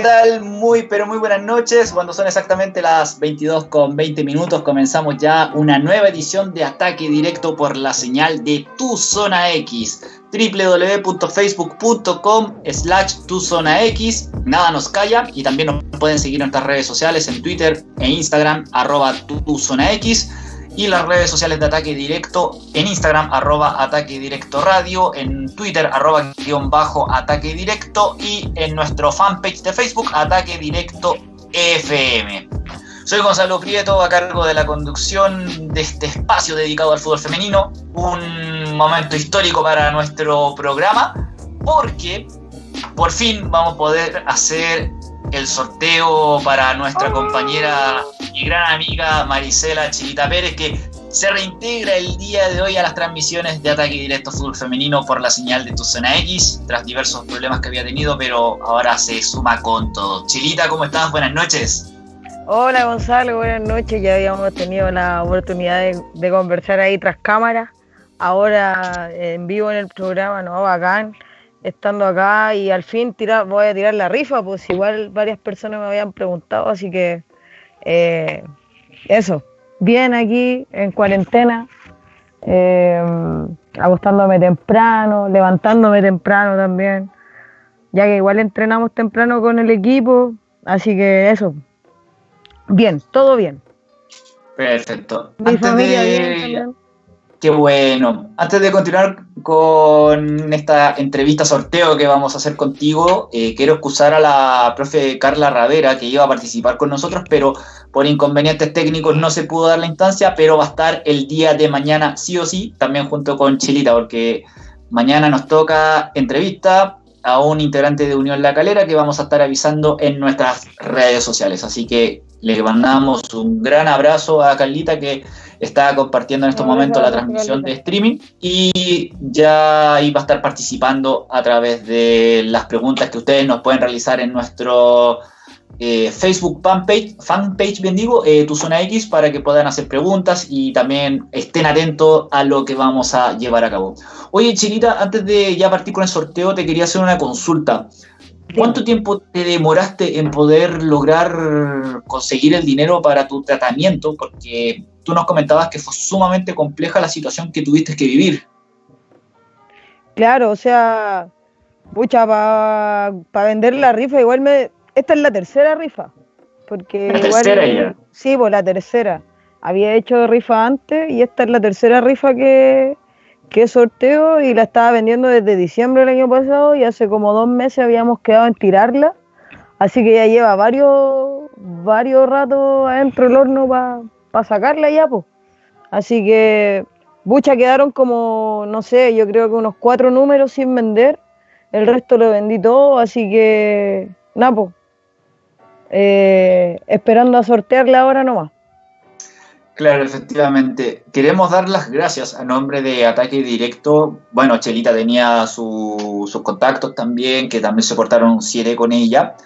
¿qué tal? Muy, pero muy buenas noches. Cuando son exactamente las 22 con 20 minutos, comenzamos ya una nueva edición de Ataque Directo por la señal de Tu Zona X. www.facebook.com slash Tu Zona X. Nada nos calla y también nos pueden seguir en nuestras redes sociales en Twitter e Instagram, arroba Tu Zona X y las redes sociales de Ataque Directo en Instagram, arroba Ataque Directo Radio, en Twitter, arroba guion bajo Ataque Directo y en nuestro fanpage de Facebook, Ataque Directo FM. Soy Gonzalo Prieto, a cargo de la conducción de este espacio dedicado al fútbol femenino, un momento histórico para nuestro programa, porque por fin vamos a poder hacer el sorteo para nuestra compañera y gran amiga Marisela Chilita Pérez, que se reintegra el día de hoy a las transmisiones de Ataque Directo Fútbol Femenino por la señal de tu zona X, tras diversos problemas que había tenido, pero ahora se suma con todo. Chilita, ¿cómo estás? Buenas noches. Hola Gonzalo, buenas noches. Ya habíamos tenido la oportunidad de, conversar ahí tras cámara. Ahora en vivo en el programa, ¿no? Bacán estando acá y al fin tirar, voy a tirar la rifa, pues igual varias personas me habían preguntado, así que eh, eso, bien aquí en cuarentena, eh, acostándome temprano, levantándome temprano también, ya que igual entrenamos temprano con el equipo, así que eso, bien, todo bien. Perfecto. Mi familia bien también. Qué bueno. Antes de continuar con esta entrevista sorteo que vamos a hacer contigo, eh, quiero excusar a la profe Carla Ravera, que iba a participar con nosotros, pero por inconvenientes técnicos no se pudo dar la instancia, pero va a estar el día de mañana sí o sí, también junto con Chilita, porque mañana nos toca entrevista a un integrante de Unión La Calera que vamos a estar avisando en nuestras redes sociales. Así que le mandamos un gran abrazo a Carlita que está compartiendo en estos momentos la transmisión de streaming y ya iba a estar participando a través de las preguntas que ustedes nos pueden realizar en nuestro eh, Facebook fanpage, fanpage bien digo, eh, Tu Zona X, para que puedan hacer preguntas y también estén atentos a lo que vamos a llevar a cabo. Oye, Chilita, antes de ya partir con el sorteo, te quería hacer una consulta. ¿Cuánto tiempo te demoraste en poder lograr conseguir el dinero para tu tratamiento? Porque tú nos comentabas que fue sumamente compleja la situación que tuviste que vivir. Claro, o sea, pucha, para vender la rifa, igual me. Esta es la tercera rifa. Porque la tercera ya. Sí, pues la tercera. Había hecho rifa antes y esta es la tercera rifa que, que sorteo y la estaba vendiendo desde diciembre del año pasado y hace como dos meses habíamos quedado en tirarla. Así que ya lleva varios, varios ratos adentro del horno para para sacarla ya, pues. Así que, bucha, quedaron como, no sé, yo creo que unos cuatro números sin vender. El resto lo vendí todo, así que, nada, pues. esperando a sortearla ahora nomás. Claro, efectivamente. Queremos dar las gracias a nombre de Ataque Directo. Bueno, Chelita tenía sus contactos también, que también se portaron siete con ella.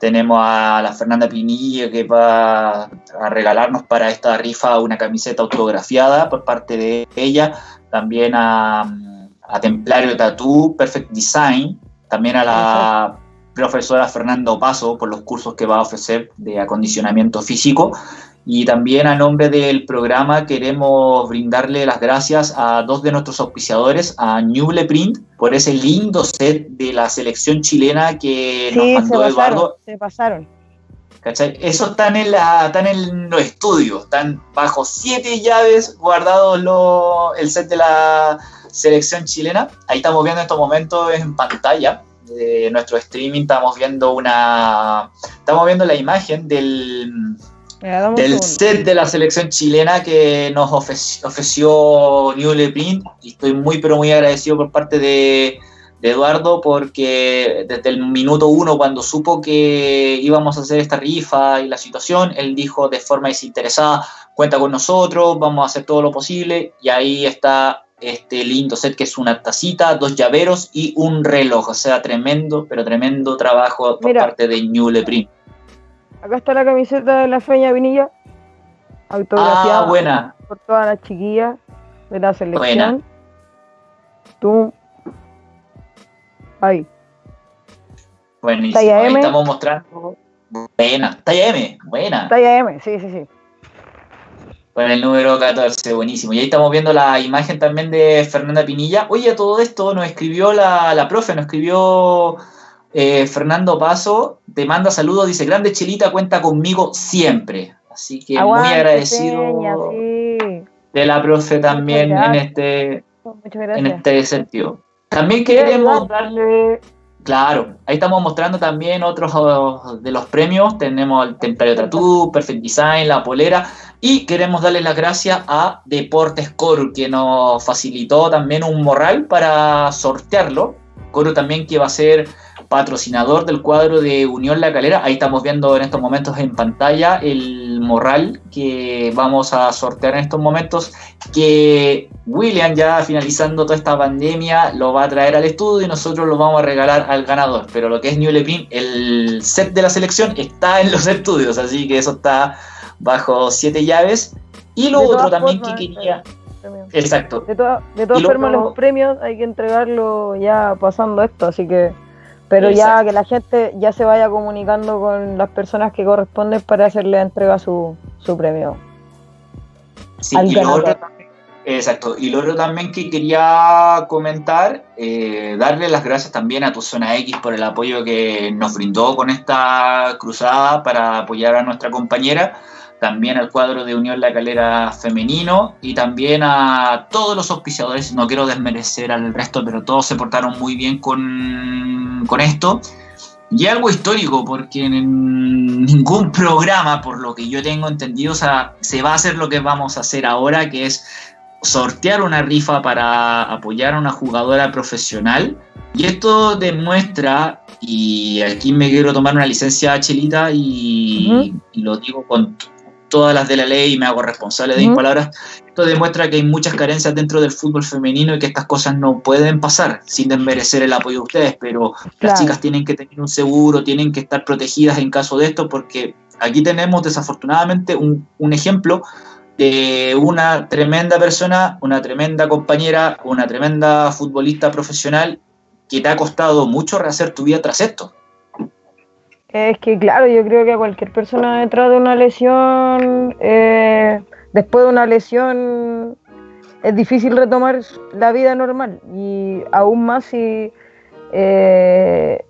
Tenemos a la Fernanda Pinilla que va a regalarnos para esta rifa una camiseta autografiada por parte de ella. También a, Templario Tattoo, Perfect Design. También a la profesora Fernando Paso por los cursos que va a ofrecer de acondicionamiento físico. Y también a nombre del programa queremos brindarle las gracias a dos de nuestros auspiciadores, a Newble Print, por ese lindo set de la selección chilena que nos mandó se Eduardo. Se pasaron. ¿Cachai? Eso están en, la, están en los estudios, están bajo siete llaves guardados el set de la selección chilena. Ahí estamos viendo en estos momentos en pantalla de nuestro streaming, estamos viendo una. Estamos viendo la imagen del del set de la selección chilena que nos ofreció, New Print y estoy muy pero muy agradecido por parte de, Eduardo porque desde el minuto uno cuando supo que íbamos a hacer esta rifa y la situación, él dijo de forma desinteresada, cuenta con nosotros, vamos a hacer todo lo posible y ahí está este lindo set que es una tacita, dos llaveros y un reloj, o sea, tremendo, pero tremendo trabajo por parte de New Print. Acá está la camiseta de la Feña Vinilla. Autografiada ah, buena. por todas las chiquillas de la selección. Buena. Tú. Ahí. Buenísimo. Talla M. Ahí estamos mostrando. Buena. Talla M. Buena. Talla M, sí, sí, sí. Con el número 14, buenísimo. Y ahí estamos viendo la imagen también de Fernanda Pinilla. Oye, todo esto nos escribió la, la profe, nos escribió eh, Fernando Paso. Te manda saludos, dice, grande Chelita, cuenta conmigo siempre. Así que muy agradecido de la profe también en este, en este sentido. También queremos darle Claro, ahí estamos mostrando también otros oh, de los premios. Tenemos el Templario Tattoo, Perfect Design, la polera. Y queremos darle las gracias a Deportes Coru, que nos facilitó también un morral para sortearlo. Coru también que va a ser patrocinador del cuadro de Unión La Calera. Ahí estamos viendo en estos momentos en pantalla el morral que vamos a sortear en estos momentos, que William ya finalizando toda esta pandemia lo va a traer al estudio y nosotros lo vamos a regalar al ganador. Pero lo que es New Lepin, el set de la selección está en los estudios, así que eso está bajo siete llaves. Y lo otro también que quería... Exacto. De, de todas formas, los premios hay que entregarlo ya pasando esto, así que pero ya que la gente ya se vaya comunicando con las personas que corresponden para hacerle entrega su, su premio. Sí, y lo otro exacto. Y lo otro también que quería comentar, eh, darle las gracias también a tu zona X por el apoyo que nos brindó con esta cruzada para apoyar a nuestra compañera también al cuadro de Unión La Calera femenino y también a todos los auspiciadores. No quiero desmerecer al resto, pero todos se portaron muy bien con, con esto. Y algo histórico, porque en ningún programa, por lo que yo tengo entendido, se va a hacer lo que vamos a hacer ahora, que es sortear una rifa para apoyar a una jugadora profesional. Y esto demuestra, y aquí me quiero tomar una licencia chelita y, y lo digo con todas las de la ley y me hago responsable de mis palabras, esto demuestra que hay muchas carencias dentro del fútbol femenino y que estas cosas no pueden pasar sin desmerecer el apoyo de ustedes, pero las chicas tienen que tener un seguro, tienen que estar protegidas en caso de esto, porque aquí tenemos desafortunadamente un, un ejemplo de una tremenda persona, una tremenda compañera, una tremenda futbolista profesional que te ha costado mucho rehacer tu vida tras esto. Es que, claro, yo creo que a cualquier persona detrás de una lesión, eh, después de una lesión, es difícil retomar la vida normal. Y aún más si eh,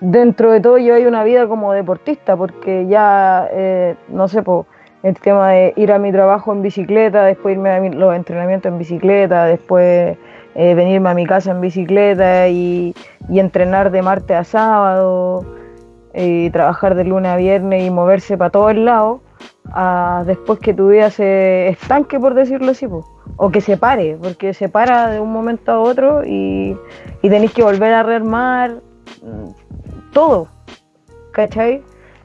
dentro de todo yo hay una vida como deportista, porque ya, eh, no sé, po, el tema de ir a mi trabajo en bicicleta, después irme a los entrenamientos en bicicleta, después venirme a mi casa en bicicleta y entrenar de martes a sábado y trabajar de lunes a viernes y moverse para todos lados, a después que tu vida se estanque, por decirlo así, o que se pare, porque se para de un momento a otro y, y tenéis que volver a rearmar mm, todo, ¿cachai?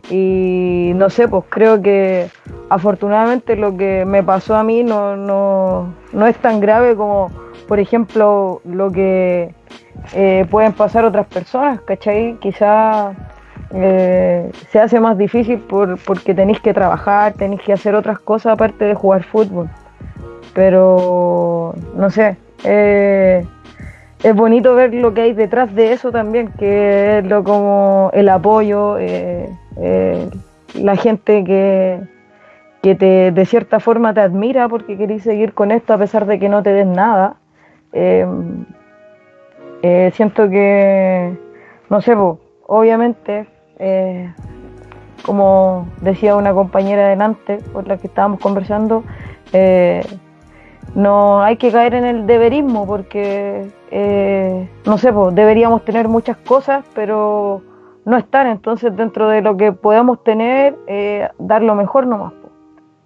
Y no sé, pues creo que afortunadamente lo que me pasó a mí no, no, no es tan grave como, por ejemplo, lo que eh, pueden pasar otras personas, ¿cachai? Quizás eh, se hace más difícil por, porque tenéis que trabajar, tenéis que hacer otras cosas aparte de jugar fútbol. Pero, no sé, eh, es bonito ver lo que hay detrás de eso también, que es lo como el apoyo, eh, la gente que, que te, de cierta forma te admira porque queréis seguir con esto a pesar de que no te den nada. siento que, no sé, obviamente eh, como decía una compañera delante con la que estábamos conversando, eh, no hay que caer en el deberismo porque, eh, no sé, pues, deberíamos tener muchas cosas, pero no están. Entonces, dentro de lo que podamos tener, dar lo mejor nomás.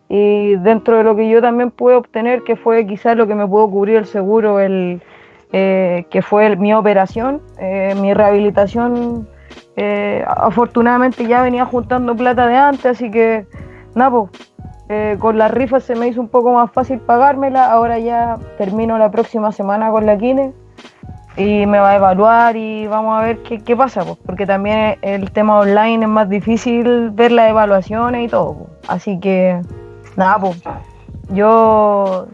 Y dentro de lo que yo también pude obtener, que fue quizás lo que me pudo cubrir el seguro, el, que fue mi operación, mi rehabilitación eh, afortunadamente ya venía juntando plata de antes, así que nada, pues, con las rifas se me hizo un poco más fácil pagármela. Ahora ya termino la próxima semana con la Kine y me va a evaluar y vamos a ver qué, pasa, pues, porque también el tema online es más difícil ver las evaluaciones y todo. Así que nada, pues yo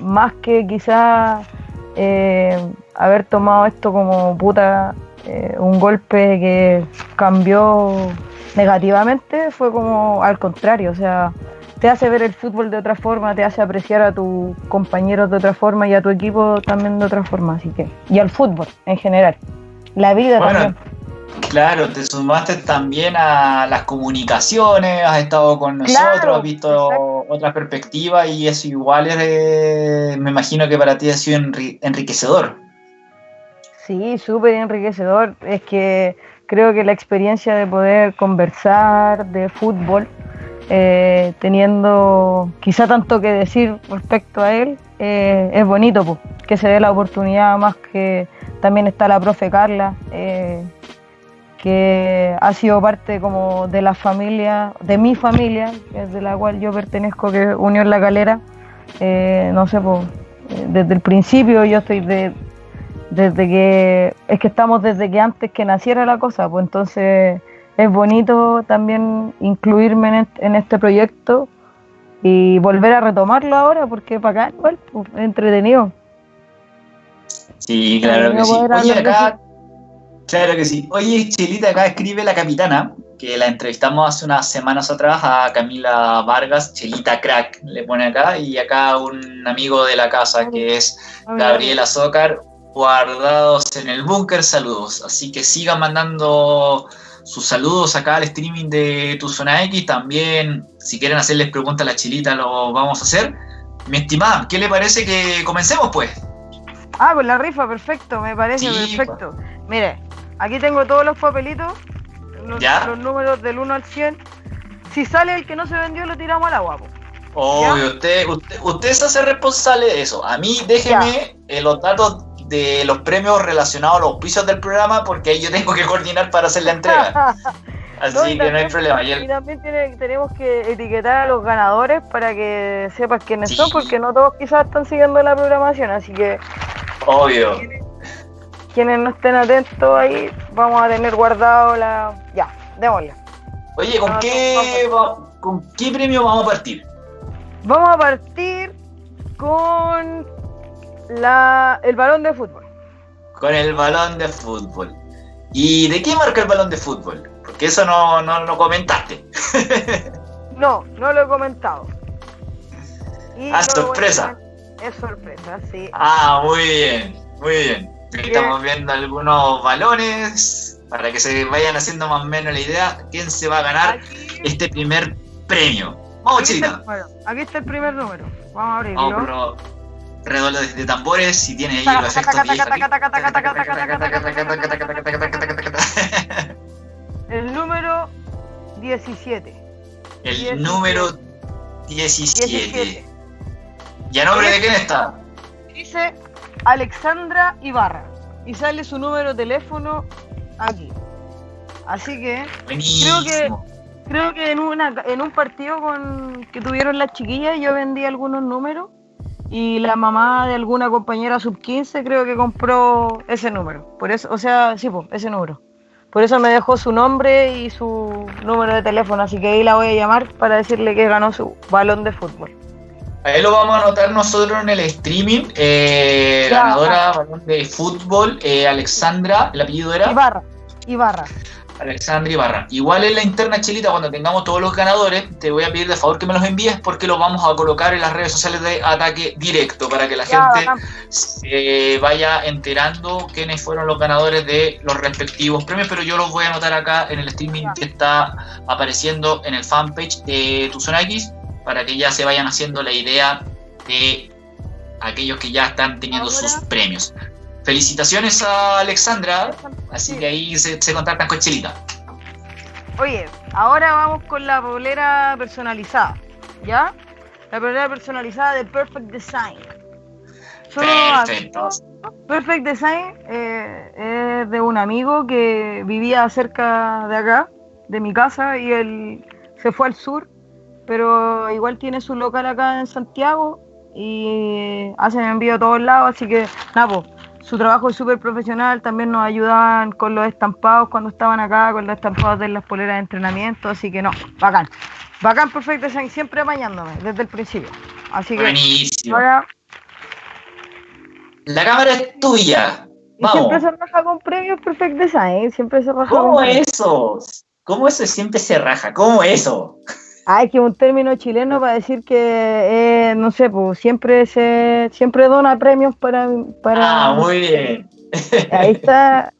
más que quizás eh, haber tomado esto como puta eh, un golpe que cambió negativamente, fue como al contrario, o sea, te hace ver el fútbol de otra forma, te hace apreciar a tus compañeros de otra forma y a tu equipo también de otra forma, así que, y al fútbol en general, la vida también. Claro, te sumaste también a las comunicaciones, has estado con nosotros, has visto otra perspectiva y eso igual es, me imagino que para ti ha sido enriquecedor. Sí, súper enriquecedor. Es que creo que la experiencia de poder conversar de fútbol, eh, teniendo quizá tanto que decir respecto a él, eh, es bonito, que se dé la oportunidad, más que también está la profe Carla. Eh, que ha sido parte como de la familia, de mi familia, de la cual yo pertenezco, que es Unión La Calera. No sé, pues, desde el principio yo estoy de, desde que, es que estamos desde que antes que naciera la cosa, pues entonces es bonito también incluirme en, este proyecto y volver a retomarlo ahora, porque para acá igual, pues, es entretenido. Sí, claro que sí. Oye, acá Claro que sí. Oye, Chelita, acá escribe la capitana, que la entrevistamos hace unas semanas atrás a Camila Vargas, Chelita Crack, le pone acá, y acá un amigo de la casa que es Gabriel Azócar, guardados en el búnker, saludos. Así que sigan mandando sus saludos acá al streaming de Tu Zona X. También, si quieren hacerles preguntas a la Chelita, lo vamos a hacer. Mi estimada, ¿qué le parece que comencemos pues? Ah, con la rifa, perfecto, me parece perfecto. Mire, Aquí tengo todos los papelitos, los, números del 1 al 100. Si sale el que no se vendió, lo tiramos al agua. Obvio, usted, usted, se hace responsable de eso. A mí déjeme eh, los datos de los premios relacionados a los pisos del programa porque ahí yo tengo que coordinar para hacer la entrega. Así que no hay problema. Y, también tenemos que etiquetar a los ganadores para que sepas quiénes son, porque no todos quizás están siguiendo la programación, así que... Obvio quienes no estén atentos ahí, vamos a tener guardado la. Ya, démosle. Oye, ¿con, qué, ¿con qué premio vamos a partir? Vamos a partir con la, el balón de fútbol. Con el balón de fútbol. ¿Y de qué marca el balón de fútbol? Porque eso no, no lo comentaste. no, no lo he comentado. ah, sorpresa. Es sorpresa, sí. Ah, muy bien, muy bien. Estamos viendo algunos balones para que se vayan haciendo más o menos la idea quién se va a ganar este primer premio. Vamos, chicos. Aquí está el primer número. Vamos a abrirlo. Vamos, de tambores si tiene ahí los efectos El número 17. El número 17. ¿Y a nombre de quién está? Dice Alexandra Ibarra. Y sale su número de teléfono aquí. Así que creo que creo que en una en un partido con que tuvieron las chiquillas yo vendí algunos números y la mamá de alguna compañera sub 15 creo que compró ese número. Por eso, o sea, sí, pues, ese número. Por eso me dejó su nombre y su número de teléfono, así que ahí la voy a llamar para decirle que ganó su balón de fútbol. Ahí lo vamos a anotar nosotros en el streaming. Eh, ganadora de fútbol, eh, Alexandra, el apellido era. Ibarra. Ibarra. Alexandra Ibarra.Igual en la interna chilita, cuando tengamos todos los ganadores, te voy a pedir de favor que me los envíes porque los vamos a colocar en las redes sociales de ataque directo para que la gente se vaya enterando quiénes fueron los ganadores de los respectivos premios. Pero yo los voy a anotar acá en el streaming que está apareciendo en el fanpage de Tu Zona X para que ya se vayan haciendo la idea de aquellos que ya están teniendo sus premios. Felicitaciones a Alexandra, así que ahí se, contactan con Chelita. Oye, ahora vamos con la polera personalizada, ¿ya? La polera personalizada de Perfect Design. Perfecto. Perfect Design eh, es de un amigo que vivía cerca de acá, de mi casa, y él se fue al sur pero igual tiene su local acá en Santiago y hacen envío a todos lados, así que nada, su trabajo es súper profesional, también nos ayudan con los estampados cuando estaban acá, con los estampados de las poleras de entrenamiento, así que no, bacán. Bacán, perfecto, siempre apañándome desde el principio. Así que Buenísimo. La cámara es tuya. siempre se raja con premios Perfect Design, siempre se raja ¿Cómo eso? ¿Cómo eso siempre se raja? ¿Cómo eso? Es que un término chileno para decir que, eh, no sé, pues siempre se siempre dona premios para, para... Ah, muy bien. Ahí está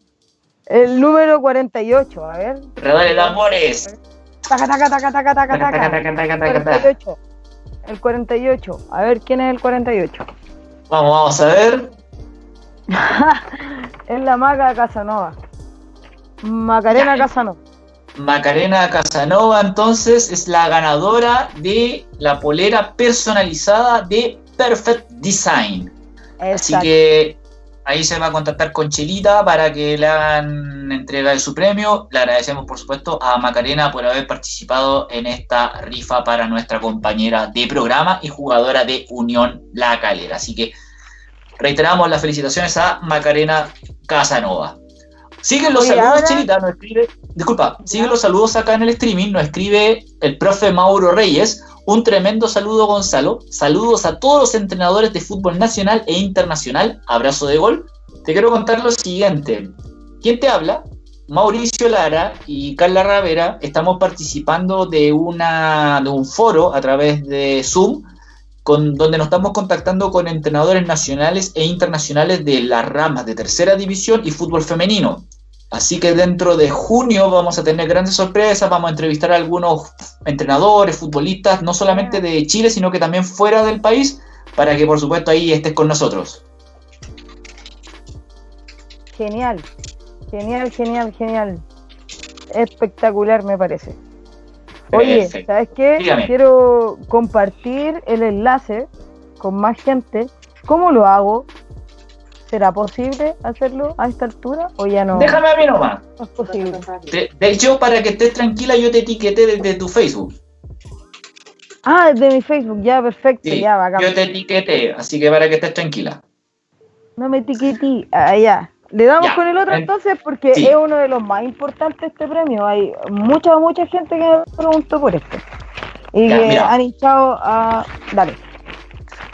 el número 48, a ver. Redale de amores. Taca, taca, taca, taca, taca, taca. 48. El 48. A ver, ¿quién es el 48? Vamos, vamos a ver. es la maga Casanova. Macarena Casanova. Macarena Casanova entonces es la ganadora de la polera personalizada de Perfect Design. Así que ahí se va a contactar con Chelita para que le hagan entrega de su premio. Le agradecemos por supuesto a Macarena por haber participado en esta rifa para nuestra compañera de programa y jugadora de Unión La Calera. Así que reiteramos las felicitaciones a Macarena Casanova. Siguen los saludos, Chelita, nos escribe, disculpa, siguen los saludos acá en el streaming, nos escribe el profe Mauro Reyes. Un tremendo saludo, Gonzalo. Saludos a todos los entrenadores de fútbol nacional e internacional. Abrazo de gol. Te quiero contar lo siguiente. ¿Quién te habla? Mauricio Lara y Carla Ravera estamos participando de, una, de un foro a través de Zoom con, donde nos estamos contactando con entrenadores nacionales e internacionales de las ramas de tercera división y fútbol femenino. Así que dentro de junio vamos a tener grandes sorpresas, vamos a entrevistar a algunos entrenadores, futbolistas, no solamente de Chile, sino que también fuera del país, para que por supuesto ahí estés con nosotros. Genial, genial, genial, genial. Espectacular me parece. Oye, ¿sabes qué? Quiero compartir el enlace con más gente. ¿Cómo lo hago? ¿Será posible hacerlo a esta altura o ya no? Déjame a mí nomás. No es posible. De, hecho, para que estés tranquila, yo te etiqueté desde tu Facebook. Ah, desde mi Facebook, ya, perfecto, ya, bacán. Yo te etiqueté, así que para que estés tranquila. No me etiqueté, ah, ya. Le damos con el otro entonces porque es uno de los más importantes este premio. Hay mucha, mucha gente que me preguntó por esto. Y que han hinchado a... Dale.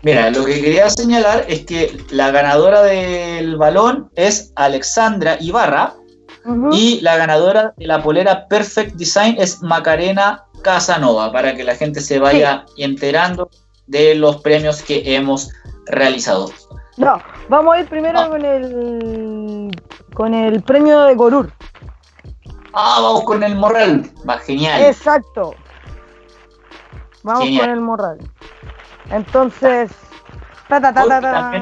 Mira, lo que quería señalar es que la ganadora del balón es Alexandra Ibarra y la ganadora de la polera Perfect Design es Macarena Casanova, para que la gente se vaya enterando de los premios que hemos realizado. No, vamos a ir primero ah. con el con el premio de Gorur. Ah, vamos con el Morral. Va, genial. Exacto. Vamos con el Morral. Entonces. Ta, ta, ta, ta, ta.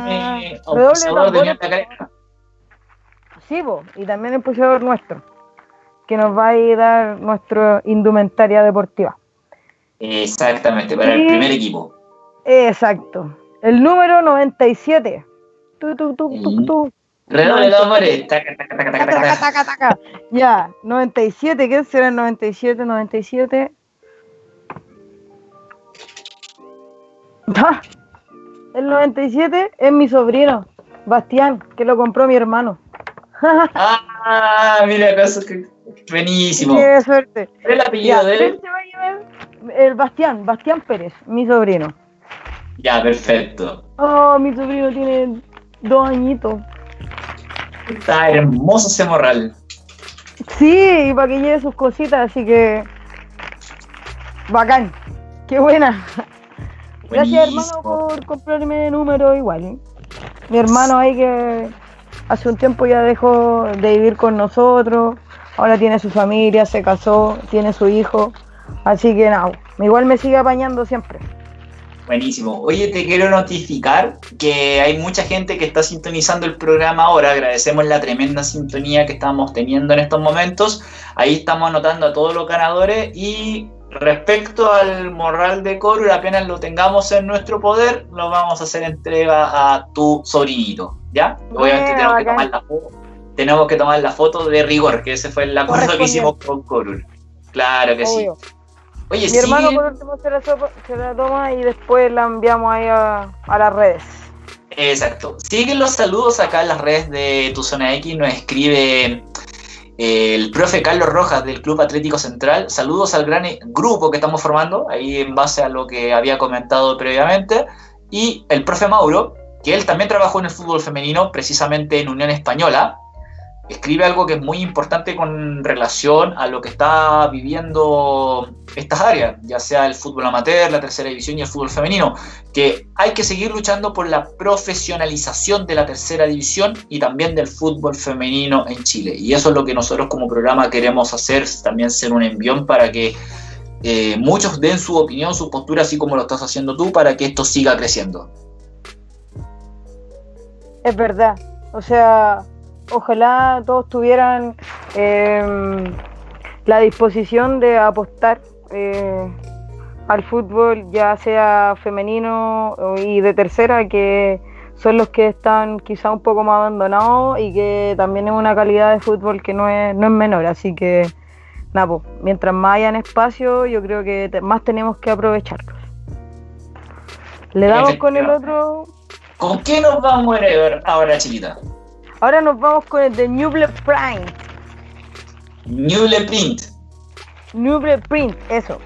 Sí, vos, y también el pusieron nuestro, que nos va a dar nuestra indumentaria deportiva. Exactamente, para el primer equipo. Exacto. El número 97. Tu, tu, tu. Redoble de amores. Ya, 97. ¿Qué será el 97? 97. Ah, el 97 es mi sobrino, Bastián, que lo compró mi hermano. ah, mira, que buenísimo. Qué suerte. el apellido de él? El Bastián, Bastián Pérez, mi sobrino. Ya, perfecto. Oh, mi sobrino tiene dos añitos. Está hermoso ese morral. Sí, y para que lleve sus cositas, así que. Bacán. Qué buena. Gracias, hermano, por comprarme número igual. ¿eh? Mi hermano ahí que hace un tiempo ya dejó de vivir con nosotros. Ahora tiene su familia, se casó, tiene su hijo. Así que nada, igual me sigue apañando siempre. Buenísimo. Oye, te quiero notificar que hay mucha gente que está sintonizando el programa ahora. Agradecemos la tremenda sintonía que estamos teniendo en estos momentos. Ahí estamos anotando a todos los ganadores y respecto al morral de Coro, apenas lo tengamos en nuestro poder, lo vamos a hacer entrega a tu sobrinito. ¿Ya? Obviamente tenemos que, tomar la foto, tenemos que tomar la foto de rigor, que ese fue el acuerdo que hicimos con Corul. Claro que sí. Oye, Mi hermano por último se la, toma y después la enviamos ahí a, las redes. Exacto. Siguen los saludos acá en las redes de Tu Zona X. Nos escribe eh, el profe Carlos Rojas del Club Atlético Central. Saludos al gran grupo que estamos formando, ahí en base a lo que había comentado previamente. Y el profe Mauro que él también trabajó en el fútbol femenino, precisamente en Unión Española, escribe algo que es muy importante con relación a lo que está viviendo estas áreas, ya sea el fútbol amateur, la tercera división y el fútbol femenino, que hay que seguir luchando por la profesionalización de la tercera división y también del fútbol femenino en Chile. Y eso es lo que nosotros como programa queremos hacer, también ser un envión para que eh, muchos den su opinión, su postura, así como lo estás haciendo tú, para que esto siga creciendo. Es verdad, o sea, ojalá todos tuvieran em, la disposición de apostar eh, al fútbol, ya sea femenino y de tercera, que son los que están quizá un poco más abandonados y que también es una calidad de fútbol que no es, no es menor. Así que, nada, pues, mientras más hayan espacio, yo creo que más tenemos que aprovecharlos. Le damos con el otro. ¿Con qué nos vamos a ver ahora, chiquita? Ahora nos vamos con el de Nuble Print. Nuble Print. Nuble Print, eso.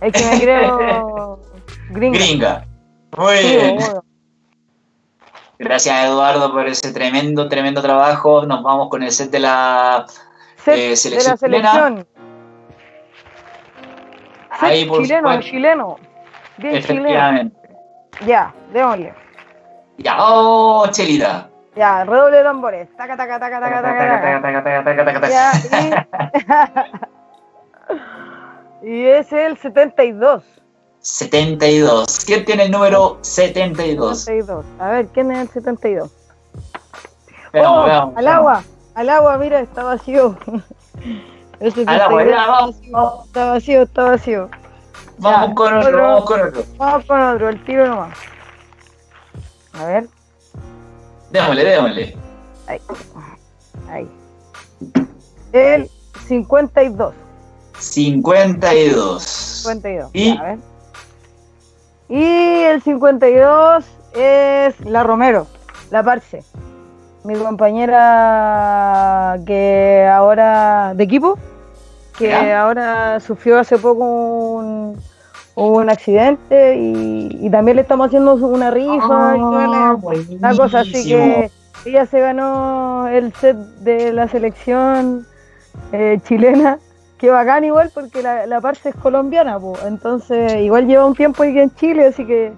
Es que me creo gringa. Gringa. Muy bien. Gracias Eduardo por ese tremendo, tremendo trabajo. Nos vamos con el set de la eh, selección. De la selección. Ahí, por chileno, chileno. Bien chileno. Ya, démosle. Ya, oh, Chelita. Ya, redoble de tambores. Taca, taca, taca, taca, taca, taca. Y es el 72. 72. ¿Quién tiene el número 72? 72. A ver, ¿quién es el 72? Veamos, oh, veamos, al agua, al agua, mira, está vacío. al agua, ya, vamos. Está vacío, está vacío. Vamos con otro, otro, vamos con otro. Vamos con otro, el tiro nomás. A ver. Démosle, démosle. Ahí. Ahí. El 52. 52. 52. Y, a ver. y el 52 es la Romero, la Parce. Mi compañera que ahora de equipo, que ahora sufrió hace poco un, un accidente y, también le estamos haciendo una rifa y ah, una cosa así que ella se ganó el set de la selección eh, chilena que bacán igual porque la, la parte es colombiana entonces igual lleva un tiempo aquí en Chile así que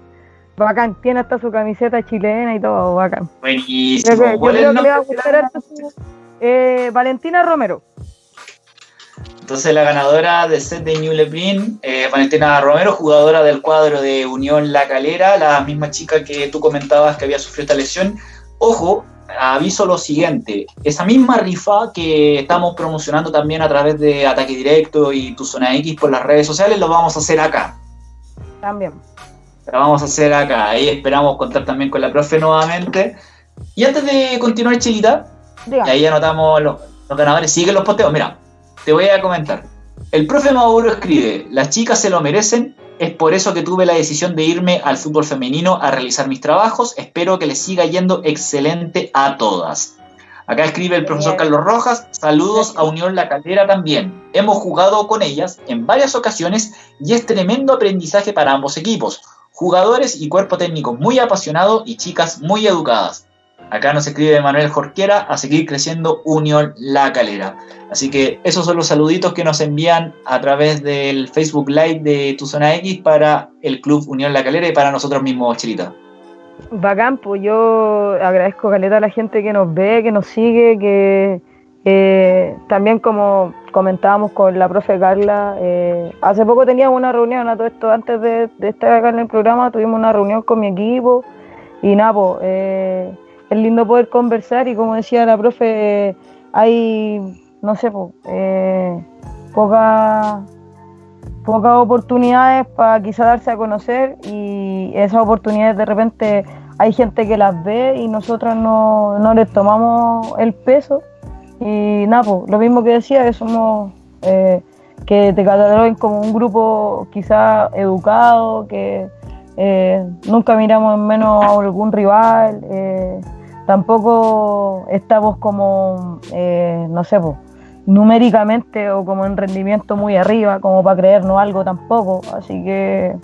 bacán. Tiene hasta su camiseta chilena y todo bacán. Buenísimo. Yo creo que le va a gustar eh, Valentina Romero entonces la ganadora del set de New Lebrin, eh, Valentina Romero, jugadora del cuadro de Unión La Calera, la misma chica que tú comentabas que había sufrido esta lesión. Ojo, aviso lo siguiente, esa misma rifa que estamos promocionando también a través de Ataque Directo y Tu Zona X por las redes sociales, lo vamos a hacer acá. También. Lo vamos a hacer acá. Ahí esperamos contar también con la profe nuevamente. Y antes de continuar, Chilita, y ahí anotamos los, los ganadores, siguen los posteos. Mira, te voy a comentar. El profe Mauro escribe, las chicas se lo merecen, es por eso que tuve la decisión de irme al fútbol femenino a realizar mis trabajos, espero que les siga yendo excelente a todas. Acá escribe el profesor Carlos Rojas, saludos a Unión La Caldera también. Hemos jugado con ellas en varias ocasiones y es tremendo aprendizaje para ambos equipos. Jugadores y cuerpo técnico muy apasionado y chicas muy educadas. Acá nos escribe Manuel Jorquera a seguir creciendo Unión La Calera. Así que esos son los saluditos que nos envían a través del Facebook Live de Tu Zona X para el Club Unión La Calera y para nosotros mismos, Chilita. Bacán, pues yo agradezco Caleta a la gente que nos ve, que nos sigue, que también como comentábamos con la profe Carla, eh, hace poco teníamos una reunión a todo esto, antes de, estar acá en el programa tuvimos una reunión con mi equipo y nada, pues, eh, es lindo poder conversar y como decía la profe, hay, no sé, eh, pocas oportunidades para quizá darse a conocer y esas oportunidades de repente hay gente que las ve y nosotros no, no les tomamos el peso. Y nada, lo mismo que decía, que somos, eh, que te cataloguen como un grupo quizá educado, que eh, nunca miramos en menos a algún rival, eh, tampoco estamos como, eh, no sé, numéricamente o como en rendimiento muy arriba, como para creernos algo tampoco. Así que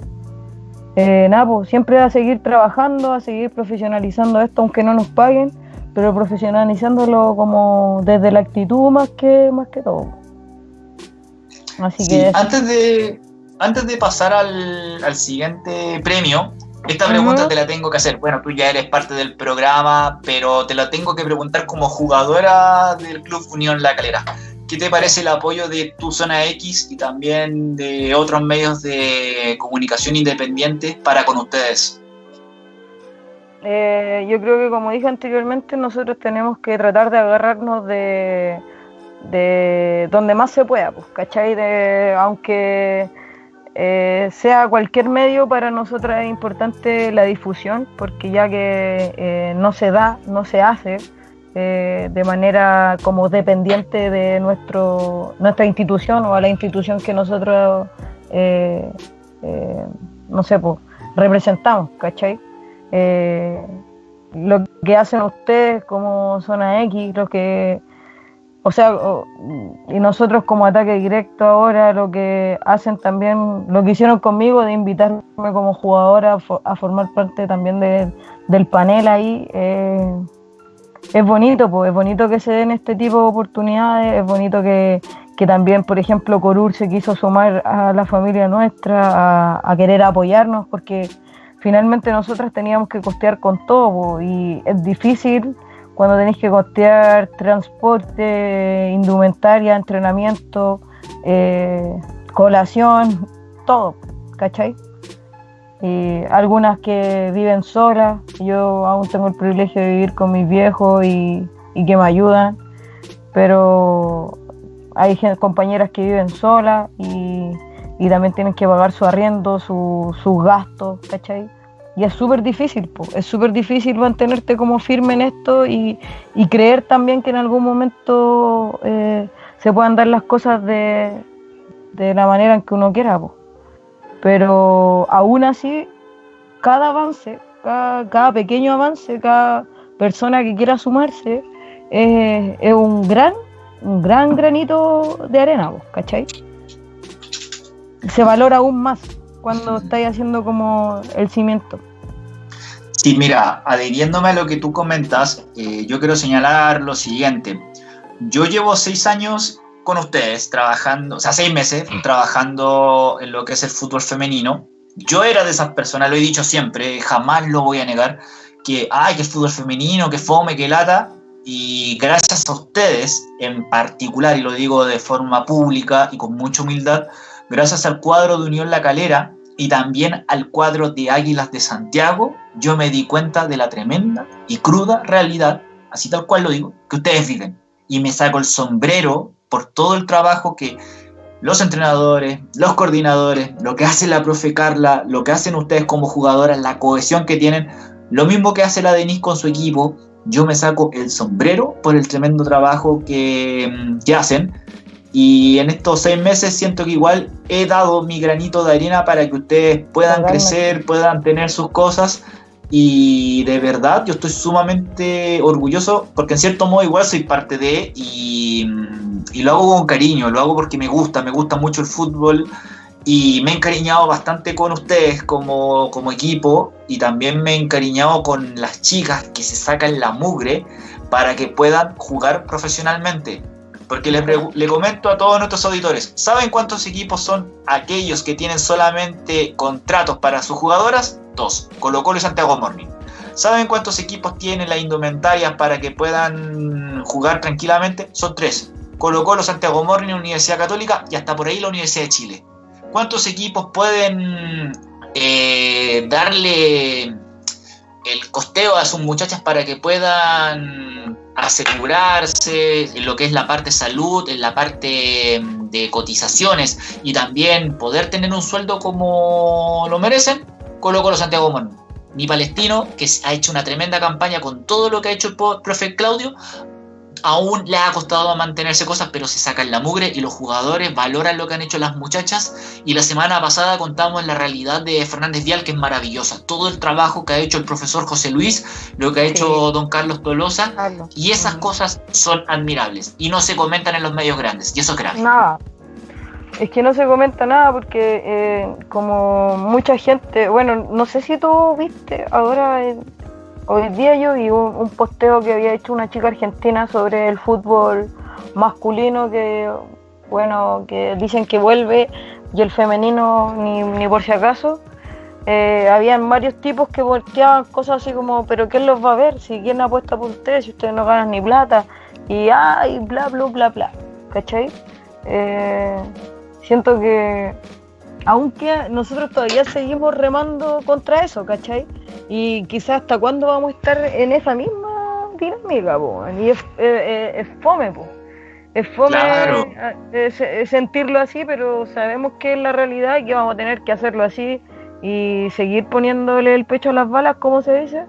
eh, nada, pues, siempre a seguir trabajando, a seguir profesionalizando esto, aunque no nos paguen, pero profesionalizándolo como desde la actitud más que, más que todo. Así que... Antes de, antes de pasar al, al siguiente premio, esta pregunta te la tengo que hacer. Bueno, tú ya eres parte del programa, pero te la tengo que preguntar como jugadora del Club Unión La Calera. ¿Qué te parece el apoyo de tu zona X y también de otros medios de comunicación independientes para con ustedes? Eh, yo creo que como dije anteriormente, nosotros tenemos que tratar de agarrarnos de, de donde más se pueda, pues, ¿cachai? De, aunque eh, sea cualquier medio, para nosotros es importante la difusión, porque ya que eh, no se da, no se hace eh, de manera como dependiente de nuestro, nuestra institución o a la institución que nosotros, no sé, pues, representamos, ¿cachai? lo que hacen ustedes como Zona X, lo que o sea, y nosotros como ataque directo ahora lo que hacen también, lo que hicieron conmigo de invitarme como jugadora a, formar parte también del panel ahí, eh, es bonito, pues es bonito que se den este tipo de oportunidades, es bonito que, también, por ejemplo, Corur se quiso sumar a la familia nuestra, a, querer apoyarnos, porque finalmente nosotras teníamos que costear con todo y es difícil cuando tenéis que costear transporte, indumentaria, entrenamiento, eh, colación, todo, ¿cachai? Y algunas que viven solas, yo aún tengo el privilegio de vivir con mis viejos y, que me ayudan, pero hay compañeras que viven solas y, también tienen que pagar su arriendo, sus gastos, ¿cachai? Y es súper difícil, es súper difícil mantenerte como firme en esto y, creer también que en algún momento eh, se puedan dar las cosas de, la manera en que uno quiera. Pero aún así, cada avance, cada, pequeño avance, cada persona que quiera sumarse, es un gran, un gran granito de arena, ¿cachai? Se valora aún más cuando estáis haciendo como el cimiento. Sí, mira, adhiriéndome a lo que tú comentas, eh, yo quiero señalar lo siguiente. Yo llevo seis años con ustedes trabajando, o sea, seis meses mm. trabajando en lo que es el fútbol femenino. Yo era de esas personas, lo he dicho siempre, jamás lo voy a negar, que, ay, que fútbol femenino, que fome, que lata. Y gracias a ustedes en particular, y lo digo de forma pública y con mucha humildad, gracias al cuadro de Unión La Calera, y también al cuadro de Águilas de Santiago, yo me di cuenta de la tremenda y cruda realidad, así tal cual lo digo, que ustedes viven. Y me saco el sombrero por todo el trabajo que los entrenadores, los coordinadores, lo que hace la profe Carla, lo que hacen ustedes como jugadoras, la cohesión que tienen, lo mismo que hace la Denise con su equipo, yo me saco el sombrero por el tremendo trabajo que, que hacen y en estos seis meses siento que igual he dado mi granito de arena para que ustedes puedan crecer, puedan tener sus cosas. Y de verdad yo estoy sumamente orgulloso porque en cierto modo igual soy parte de y, y lo hago con cariño, lo hago porque me gusta, me gusta mucho el fútbol y me he encariñado bastante con ustedes como, como equipo y también me he encariñado con las chicas que se sacan la mugre para que puedan jugar profesionalmente. Porque le, comento a todos nuestros auditores, ¿saben cuántos equipos son aquellos que tienen solamente contratos para sus jugadoras? Dos, Colo Colo y Santiago Morning. ¿Saben cuántos equipos tienen la indumentaria para que puedan jugar tranquilamente? Son tres. Colo Colo, Santiago Morning, Universidad Católica y hasta por ahí la Universidad de Chile. ¿Cuántos equipos pueden eh, darle el costeo a sus muchachas para que puedan asegurarse en lo que es la parte salud, en la parte mm, de cotizaciones y también poder tener un sueldo como lo merecen, coloco los Santiago Mon. Mi palestino, que ha hecho una tremenda campaña con todo lo que ha hecho el profe Claudio, aún le ha costado mantenerse cosas, pero se sacan la mugre y los jugadores valoran lo que han hecho las muchachas. Y la semana pasada contamos la realidad de Fernández Vial, que es maravillosa. Todo el trabajo que ha hecho el profesor José Luis, lo que ha hecho don Carlos Tolosa, y esas cosas son admirables y no se comentan en los medios grandes, y eso es grave. es que no se comenta nada porque eh, como mucha gente, bueno, no sé si tú viste, ahora hoy día yo vi un, posteo que había hecho una chica argentina sobre el fútbol masculino que, bueno, que dicen que vuelve y el femenino ni, por si acaso. Eh, habían varios tipos que volteaban cosas así como, pero ¿quién los va a ver? Si quién apuesta por ustedes, si ustedes no ganan ni plata, y ay, bla, bla, bla, bla, ¿cachai? Eh, siento que aunque nosotros todavía seguimos remando contra eso, ¿cachai? Y quizás hasta cuándo vamos a estar en esa misma dinámica, po? y es, es, fome, po. es fome sentirlo así, pero sabemos que es la realidad y que vamos a tener que hacerlo así y seguir poniéndole el pecho a las balas, como se dice,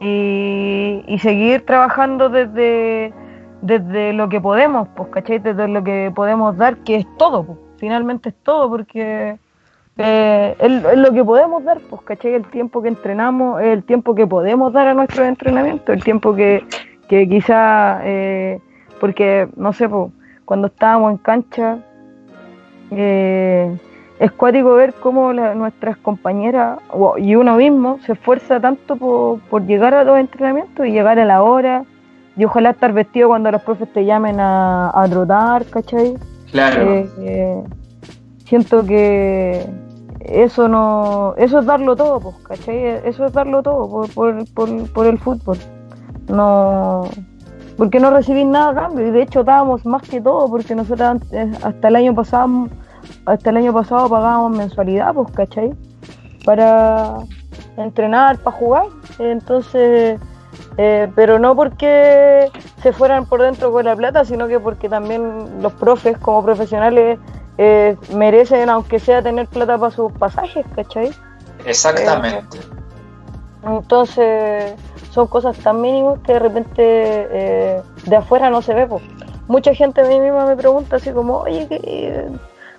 y, y seguir trabajando desde desde lo que podemos, pues, ¿cachai? Desde lo que podemos dar, que es todo, pues, finalmente es todo, porque eh, es, lo que podemos dar, pues, ¿cachai? El tiempo que entrenamos, el tiempo que podemos dar a nuestro entrenamiento, el tiempo que, que quizá, eh, porque, no sé, pues, cuando estábamos en cancha, eh, es cuático ver cómo nuestras compañeras y uno mismo se esfuerza tanto por, por llegar a los entrenamientos y llegar a la hora y ojalá estar vestido cuando los profes te llamen a, a trotar, ¿cachai? Claro. Eh, eh, siento que eso no eso es darlo todo, pues, ¿cachai? Eso es darlo todo por, por, por, el fútbol. No porque no recibí nada a cambio y de hecho dábamos más que todo porque nosotros hasta el año pasado hasta el año pasado pagábamos mensualidad, pues, ¿cachai? Para entrenar, para jugar. Entonces eh, pero no porque se fueran por dentro con la plata, sino que porque también los profes como profesionales eh, merecen, aunque sea tener plata para sus pasajes, ¿cachai? Exactamente. Eh, entonces, son cosas tan mínimas que de repente de afuera no se ve. Mucha gente a mí misma me pregunta así como, oye,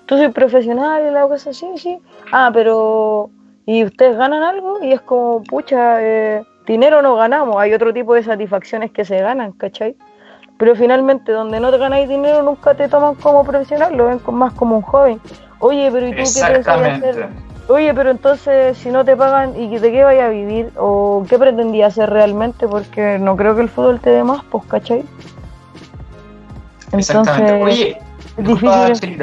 ¿tú soy profesional y la cosa así? Sí. Ah, pero ¿y ustedes ganan algo? Y es como, pucha, eh, dinero no ganamos, hay otro tipo de satisfacciones que se ganan, ¿cachai? Pero finalmente donde no te ganáis dinero nunca te toman como profesional, lo ven más como un joven. Oye, pero ¿y tú qué pretendías hacer? Oye, pero entonces si no te pagan y de qué vaya a vivir o qué pretendía hacer realmente, porque no creo que el fútbol te dé más, pues, ¿cachai? Entonces, Oye, difícil.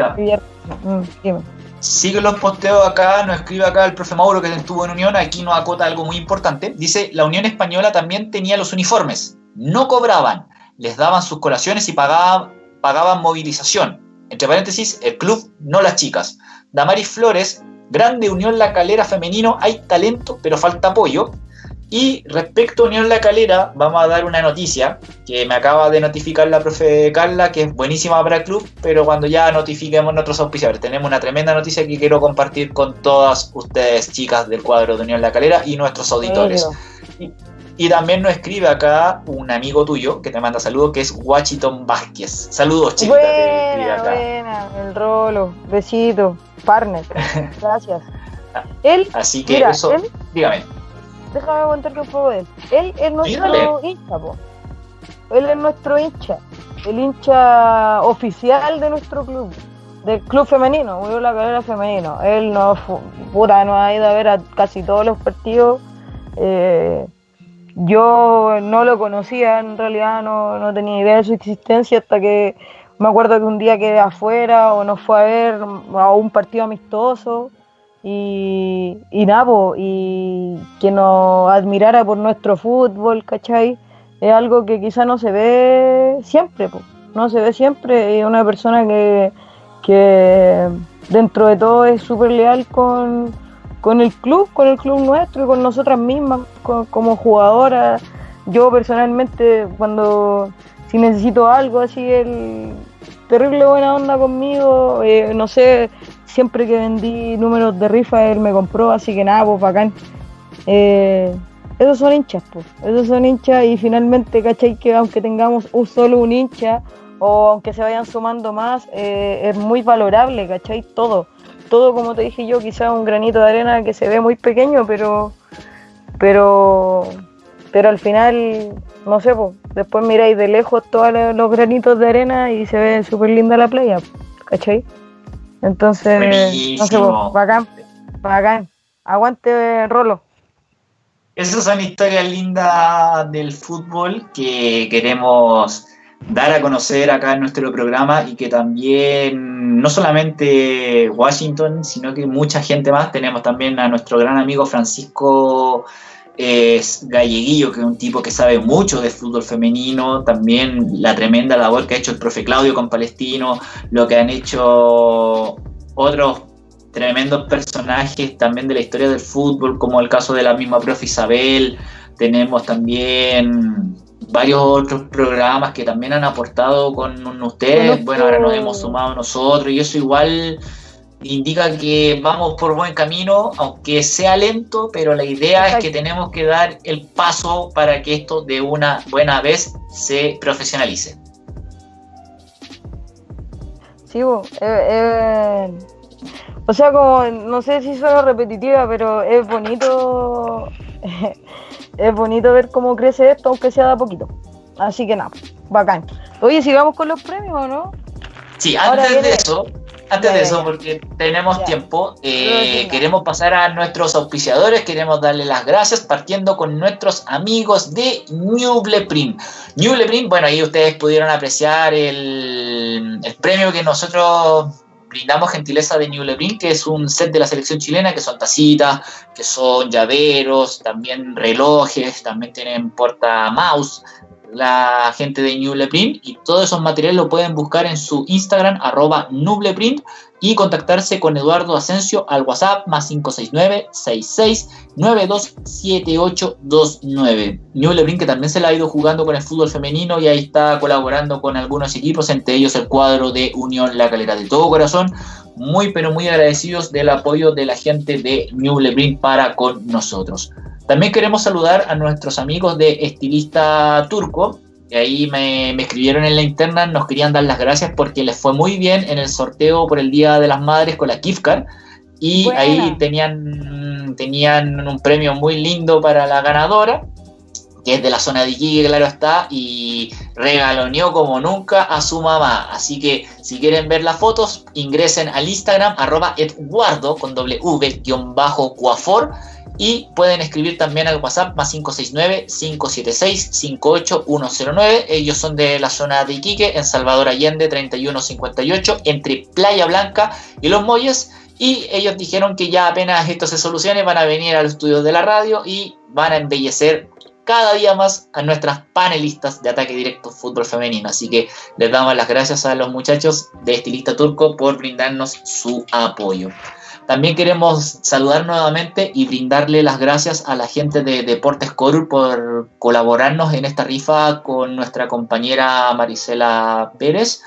Mm, dime sigue los posteos acá, nos escribe acá el profe Mauro que estuvo en Unión, aquí nos acota algo muy importante. Dice, la Unión Española también tenía los uniformes, no cobraban, les daban sus colaciones y pagaban, pagaban movilización. Entre paréntesis, el club, no las chicas. Damaris Flores, grande Unión La Calera femenino, hay talento, pero falta apoyo. Y respecto a Unión La Calera, vamos a dar una noticia que me acaba de notificar la profe Carla, que es buenísima para el club, pero cuando ya notifiquemos nuestros auspiciadores, tenemos una tremenda noticia que quiero compartir con todas ustedes, chicas del cuadro de Unión La Calera y nuestros auditores. Y, también nos escribe acá un amigo tuyo que te manda saludos, que es Washington Vázquez. Saludos, chicas. Buena, buena, el rolo, besito, partner. Gracias. él, Así que eso, dígame déjame contarte un poco de él. Él es nuestro hincha, po. Él es nuestro hincha, el hincha oficial de nuestro club, del club femenino, Murió la carrera femenino. Él no, puta, no ha ido a ver a casi todos los partidos. Eh, yo no lo conocía, en realidad no, no tenía idea de su existencia hasta que me acuerdo que un día quedé afuera o nos fue a ver a un partido amistoso y, y nada, y que nos admirara por nuestro fútbol, ¿cachai? Es algo que quizá no se ve siempre, no se ve siempre. Es una persona que, que dentro de todo es súper leal con, el club, con el club nuestro y con nosotras mismas como jugadoras. Yo personalmente, cuando si necesito algo así, el terrible buena onda conmigo, eh, no sé, siempre que vendí números de rifa, él me compró, así que nada, pues bacán. Eh, esos son hinchas, pues. Esos son hinchas y finalmente, ¿cachai? Que aunque tengamos un solo un hincha o aunque se vayan sumando más, eh, es muy valorable, ¿cachai? Todo. Todo, como te dije yo, quizás un granito de arena que se ve muy pequeño, pero. Pero. Pero al final, no sé, pues. Después miráis de lejos todos los granitos de arena y se ve súper linda la playa, ¿cachai? Entonces, no sé, bacán, bacán. Aguante, Rolo. Esas son historias lindas del fútbol que queremos dar a conocer acá en nuestro programa y que también no solamente Washington, sino que mucha gente más. Tenemos también a nuestro gran amigo Francisco es Galleguillo, que es un tipo que sabe mucho de fútbol femenino, también la tremenda labor que ha hecho el profe Claudio con Palestino, lo que han hecho otros tremendos personajes también de la historia del fútbol, como el caso de la misma profe Isabel, tenemos también varios otros programas que también han aportado con ustedes, bueno, ahora nos hemos sumado nosotros y eso igual indica que vamos por buen camino, aunque sea lento, pero la idea es que tenemos que dar el paso para que esto de una buena vez se profesionalice. Sí, eh, eh, o sea, como no sé si suena repetitiva, pero es bonito, es bonito ver cómo crece esto, aunque sea de a poquito. Así que nada, bacán. Oye, si vamos con los premios, ¿o no? Sí, antes de eso, antes de eso, porque tenemos tiempo, eh, queremos pasar a nuestros auspiciadores, queremos darle las gracias partiendo con nuestros amigos de Newbleprint. Newbleprint, bueno, ahí ustedes pudieron apreciar el, premio que nosotros brindamos gentileza de Newbleprint, que es un set de la selección chilena, que son tacitas, que son llaveros, también relojes, también tienen porta mouse, la gente de Nubleprint y todos esos materiales lo pueden buscar en su Instagram arroba Nubleprint y contactarse con Eduardo Asensio al WhatsApp más 569 66 927829. Nubleprint que también se la ha ido jugando con el fútbol femenino y ahí está colaborando con algunos equipos, entre ellos el cuadro de Unión La Calera. De todo corazón, muy pero muy agradecidos del apoyo de la gente de Nubleprint para con nosotros. También queremos saludar a nuestros amigos de Estilista Turco, que ahí me, escribieron en la interna, nos querían dar las gracias porque les fue muy bien en el sorteo por el Día de las Madres con la Kifkar. Y ahí tenían, tenían un premio muy lindo para la ganadora, que es de la zona de Iquique, claro está, y regaloneó como nunca a su mamá. Así que si quieren ver las fotos, ingresen al Instagram, arroba Eduardo con V-Cuafor y pueden escribir también al WhatsApp más 569-576-58109. Ellos son de la zona de Iquique, en Salvador Allende 3158, entre Playa Blanca y Los Molles. Y ellos dijeron que ya apenas esto se solucione, van a venir a los estudios de la radio y van a embellecer cada día más a nuestras panelistas de ataque directo fútbol femenino. Así que les damos las gracias a los muchachos de Estilista Turco por brindarnos su apoyo. También queremos saludar nuevamente y brindarle las gracias a la gente de Deportes Corur por colaborarnos en esta rifa con nuestra compañera Marisela Pérez.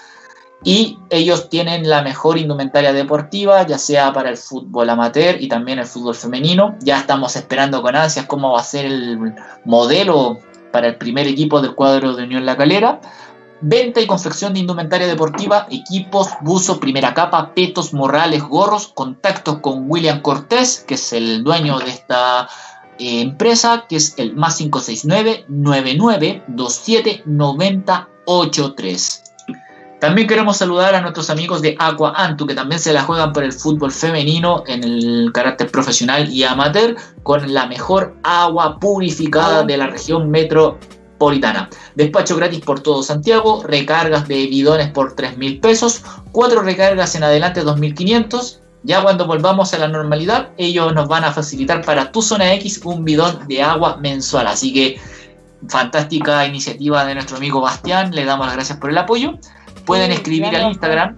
Y ellos tienen la mejor indumentaria deportiva, ya sea para el fútbol amateur y también el fútbol femenino. Ya estamos esperando con ansias cómo va a ser el modelo para el primer equipo del cuadro de Unión La Calera. Venta y confección de indumentaria deportiva, equipos, buzo, primera capa, petos, morrales, gorros, contactos con William Cortés, que es el dueño de esta eh, empresa, que es el más 569 9927 9083. También queremos saludar a nuestros amigos de Aqua Antu, que también se la juegan por el fútbol femenino en el carácter profesional y amateur, con la mejor agua purificada de la región metro Despacho gratis por todo Santiago, recargas de bidones por 3 mil pesos, cuatro recargas en adelante 2.500. Ya cuando volvamos a la normalidad, ellos nos van a facilitar para tu zona X un bidón de agua mensual. Así que fantástica iniciativa de nuestro amigo Bastián, le damos las gracias por el apoyo. Pueden escribir al Instagram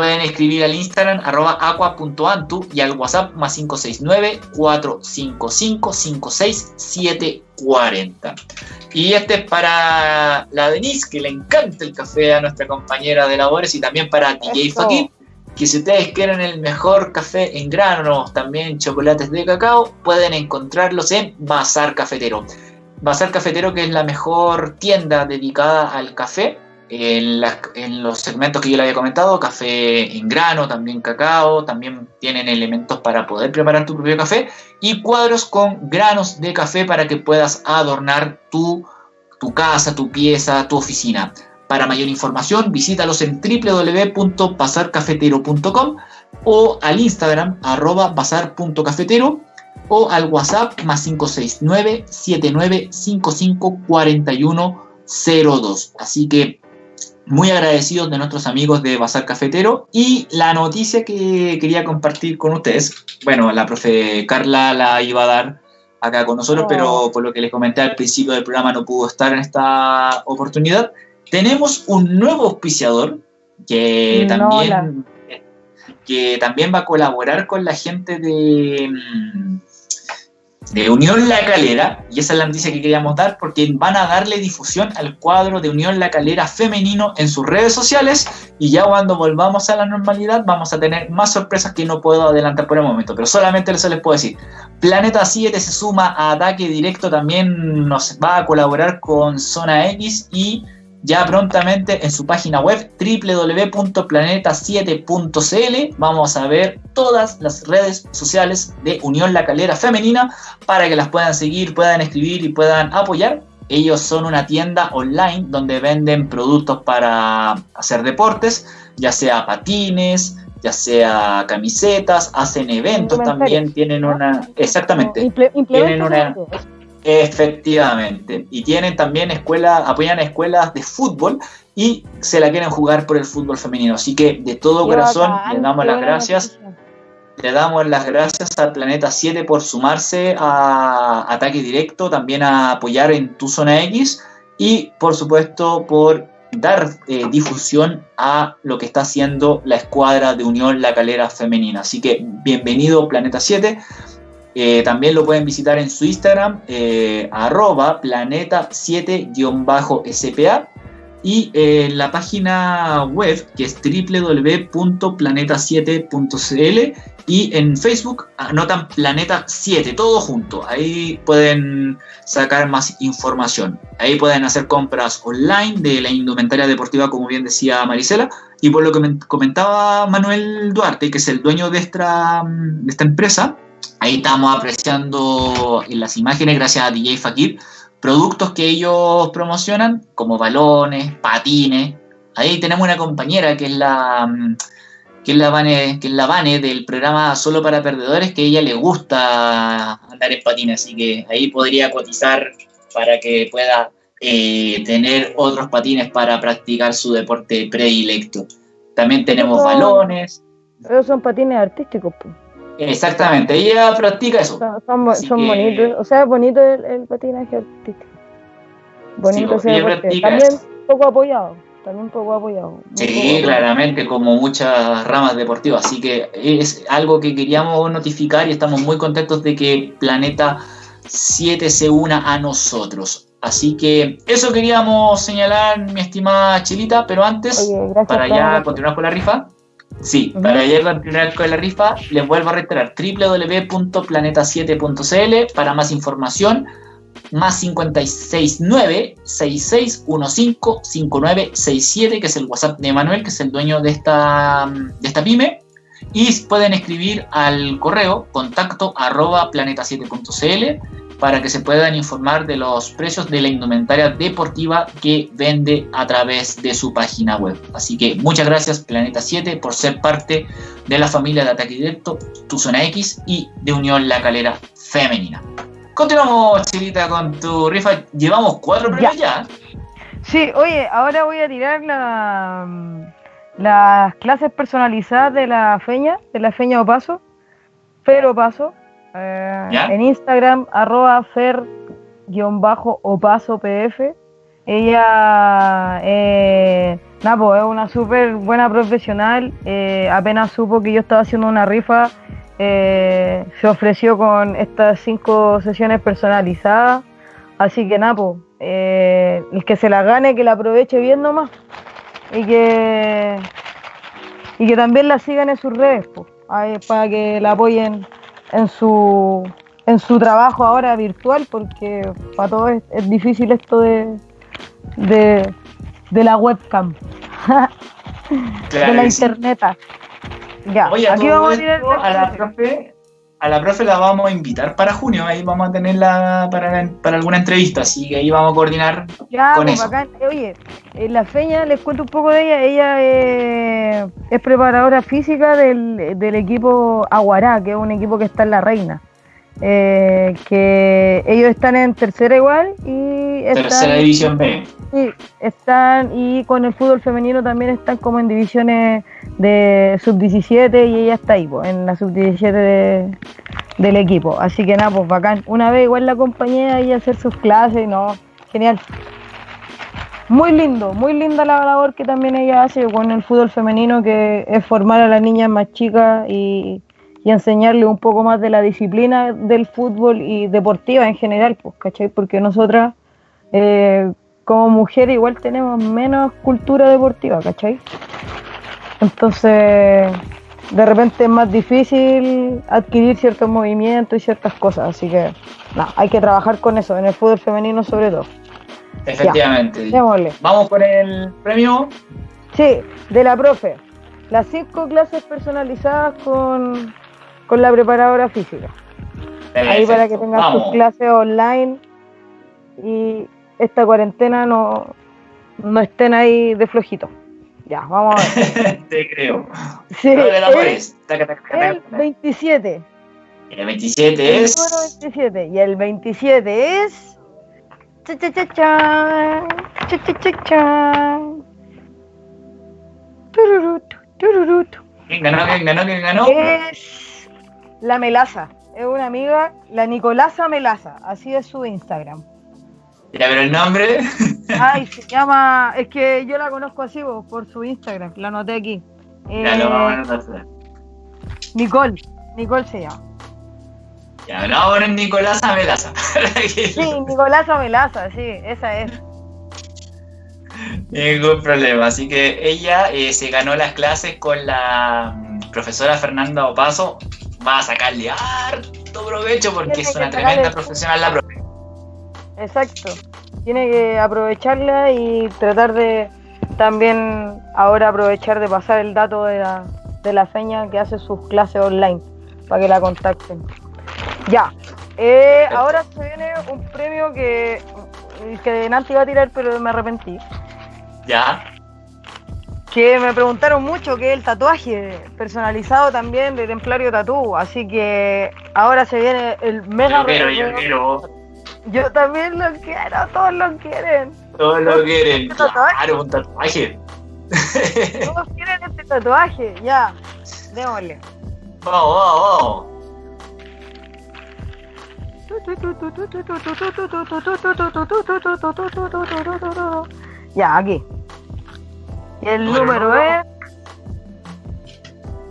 pueden escribir al Instagram arroba aqua.antu y al WhatsApp más 569-455-56740. Y este es para la Denise, que le encanta el café a nuestra compañera de labores, y también para DJ Fakir, que si ustedes quieren el mejor café en grano, también chocolates de cacao, pueden encontrarlos en Bazar Cafetero. Bazar Cafetero, que es la mejor tienda dedicada al café en, los segmentos que yo le había comentado, café en grano, también cacao, también tienen elementos para poder preparar tu propio café y cuadros con granos de café para que puedas adornar tu, tu casa, tu pieza, tu oficina. Para mayor información, visítalos en www.pasarcafetero.com o al Instagram arroba bazar.cafetero o al WhatsApp más 569 7955 4102. Así que muy agradecidos de nuestros amigos de Bazar Cafetero y la noticia que quería compartir con ustedes, bueno, la profe Carla la iba a dar acá con nosotros, pero oh. por lo que les comenté al principio del programa no pudo estar en esta oportunidad. Tenemos un nuevo auspiciador que también que también va a colaborar con la gente de mm, de Unión La Calera, y esa es la noticia que queríamos dar, porque van a darle difusión al cuadro de Unión La Calera femenino en sus redes sociales, y ya cuando volvamos a la normalidad vamos a tener más sorpresas que no puedo adelantar por el momento, pero solamente eso les puedo decir. Planeta 7 se suma a Ataque Directo, también nos va a colaborar con Zona X y ya prontamente en su página web www.planeta7.cl vamos a ver todas las redes sociales de Unión La Calera Femenina para que las puedan seguir, puedan escribir y puedan apoyar. Ellos son una tienda online donde venden productos para hacer deportes, ya sea patines, ya sea camisetas, hacen eventos también, tienen una... Exactamente. Tienen una... Efectivamente. Y tienen también escuelas, apoyan escuelas de fútbol y se la quieren jugar por el fútbol femenino. Así que de todo corazón le damos las gracias. Le damos las gracias al Planeta 7 por sumarse a Ataque Directo, también a apoyar en Tu Zona X y por supuesto por dar eh, difusión a lo que está haciendo la escuadra de Unión La Calera Femenina. Así que bienvenido Planeta 7. Eh, también lo pueden visitar en su Instagram, eh, arroba planeta7-spa y en la página web que es www.planeta7.cl y en Facebook anotan Planeta 7, todo junto. Ahí pueden sacar más información. Ahí pueden hacer compras online de la indumentaria deportiva, como bien decía Marisela. Y por lo que comentaba Manuel Duarte, que es el dueño de esta, de esta empresa, Ahí estamos apreciando en las imágenes, gracias a DJ Fakir, productos que ellos promocionan, como balones, patines. Ahí tenemos una compañera que es la mm, que es la Vane, que es la Vane del programa Solo para Perdedores, que a ella le gusta andar en patines, así que ahí podría cotizar para que pueda eh, tener otros patines para practicar su deporte predilecto. También tenemos balones. Pero son patines artísticos. Pues. Exactamente, ella practica eso. Son, bonitos, o sea, es bonito el, patinaje artístico. Bonito sí, ese También poco apoyado, también poco apoyado. Sí, claramente, como muchas ramas deportivas. Así que es algo que queríamos notificar y estamos muy contentos de que Planeta 7 se una a nosotros. Así que eso queríamos señalar, mi estimada Chilita, pero antes, para ya continuar con la rifa. Sí, para ya continuar con la rifa, les vuelvo a reiterar www.planeta7.cl para más información, más 569 6615 5967, que es el WhatsApp de Manuel, que es el dueño de esta, de esta pyme. Y pueden escribir al correo contacto arroba planeta7.cl para que se puedan informar de los precios de la indumentaria deportiva que vende a través de su página web. Así que muchas gracias Planeta 7 por ser parte de la familia de Ataque Directo, Tu Zona X y de Unión La Calera Femenina. Continuamos, Chilita, con tu rifa. Llevamos cuatro premios ya. Sí, oye, ahora voy a tirar la, las clases personalizadas de la feña, de la feña o paso, pero eh, en Instagram, arroba fer-opaso pf. Ella, eh, es una súper buena profesional. Eh, apenas supo que yo estaba haciendo una rifa, eh, se ofreció con estas cinco sesiones personalizadas. Así que Napo, el que se la gane, que la aproveche bien nomás. Y que, y que también la sigan en sus redes, para que la apoyen en su, en su trabajo ahora virtual, porque para todos es, difícil esto de, de, la webcam, de la internet. Ya, aquí vamos a, ir a la profe. A la profe la vamos a invitar para junio, ahí vamos a tenerla para, para alguna entrevista, así que ahí vamos a coordinar ya, con pues, eso. Bacán. Oye, en la feña les cuento un poco de ella, ella es preparadora física del, del equipo Aguará, que es un equipo que está en La Reina. Eh, que ellos están en tercera igual y tercera división B. Sí, están y con el fútbol femenino también están como en divisiones de sub 17 y ella está ahí, pues, en la sub 17 del equipo. Así que nada, pues bacán. Una vez igual la acompañé y hacer sus clases, no, genial. Muy lindo, muy linda la labor que también ella hace con el fútbol femenino, que es formar a las niñas más chicas y y enseñarle un poco más de la disciplina del fútbol y deportiva en general, pues, ¿cachai? Porque nosotras, eh, como mujeres, igual tenemos menos cultura deportiva, ¿cachai? Entonces, de repente es más difícil adquirir ciertos movimientos y ciertas cosas, así que, no, hay que trabajar con eso, en el fútbol femenino sobre todo. Efectivamente. Vamos por el premio. Sí, de la profe. Las cinco clases personalizadas con con la preparadora física. Ahí para que tengas tus clases online y esta cuarentena no, no estén ahí de flojito. Ya, vamos a ver. Te creo. Sí, el, 27. el 27 es. El 27. Y el 27 es. Cha cha cha cha. Cha cha cha cha. ¿Quién ganó? ¿Quién ganó? ¿Quién ganó? Es la Melaza. Es una amiga, la Nicolasa Melaza. Así es su Instagram. Ya, pero el nombre. Ay, se llama. Es que yo la conozco así vos, por su Instagram. La anoté aquí. Ya lo vamos a hacer. Nicole. Nicole se llama. Ya, no, es Nicolasa Melaza. sí, Nicolasa Melaza, sí, esa es. Ningún problema. Así que ella eh, se ganó las clases con la mm, profesora Fernanda Opaso va a sacarle harto provecho porque es una tremenda profesional la profe. Exacto. Tiene que aprovecharla y tratar de también ahora aprovechar de pasar el dato de la, de la feña que hace sus clases online para que la contacten. Ya. Eh, ahora se viene un premio que, que Nanti iba a tirar, pero me arrepentí. Ya que me preguntaron mucho que el tatuaje personalizado también de Templario Tatú, así que ahora se viene el mega yo quiero, yo quiero. Yo también lo quiero, todos lo quieren. Todos lo quieren, claro, un tatuaje. Todos quieren este tatuaje, ya, démosle. Vamos, vamos, vamos. Ya, aquí. El número es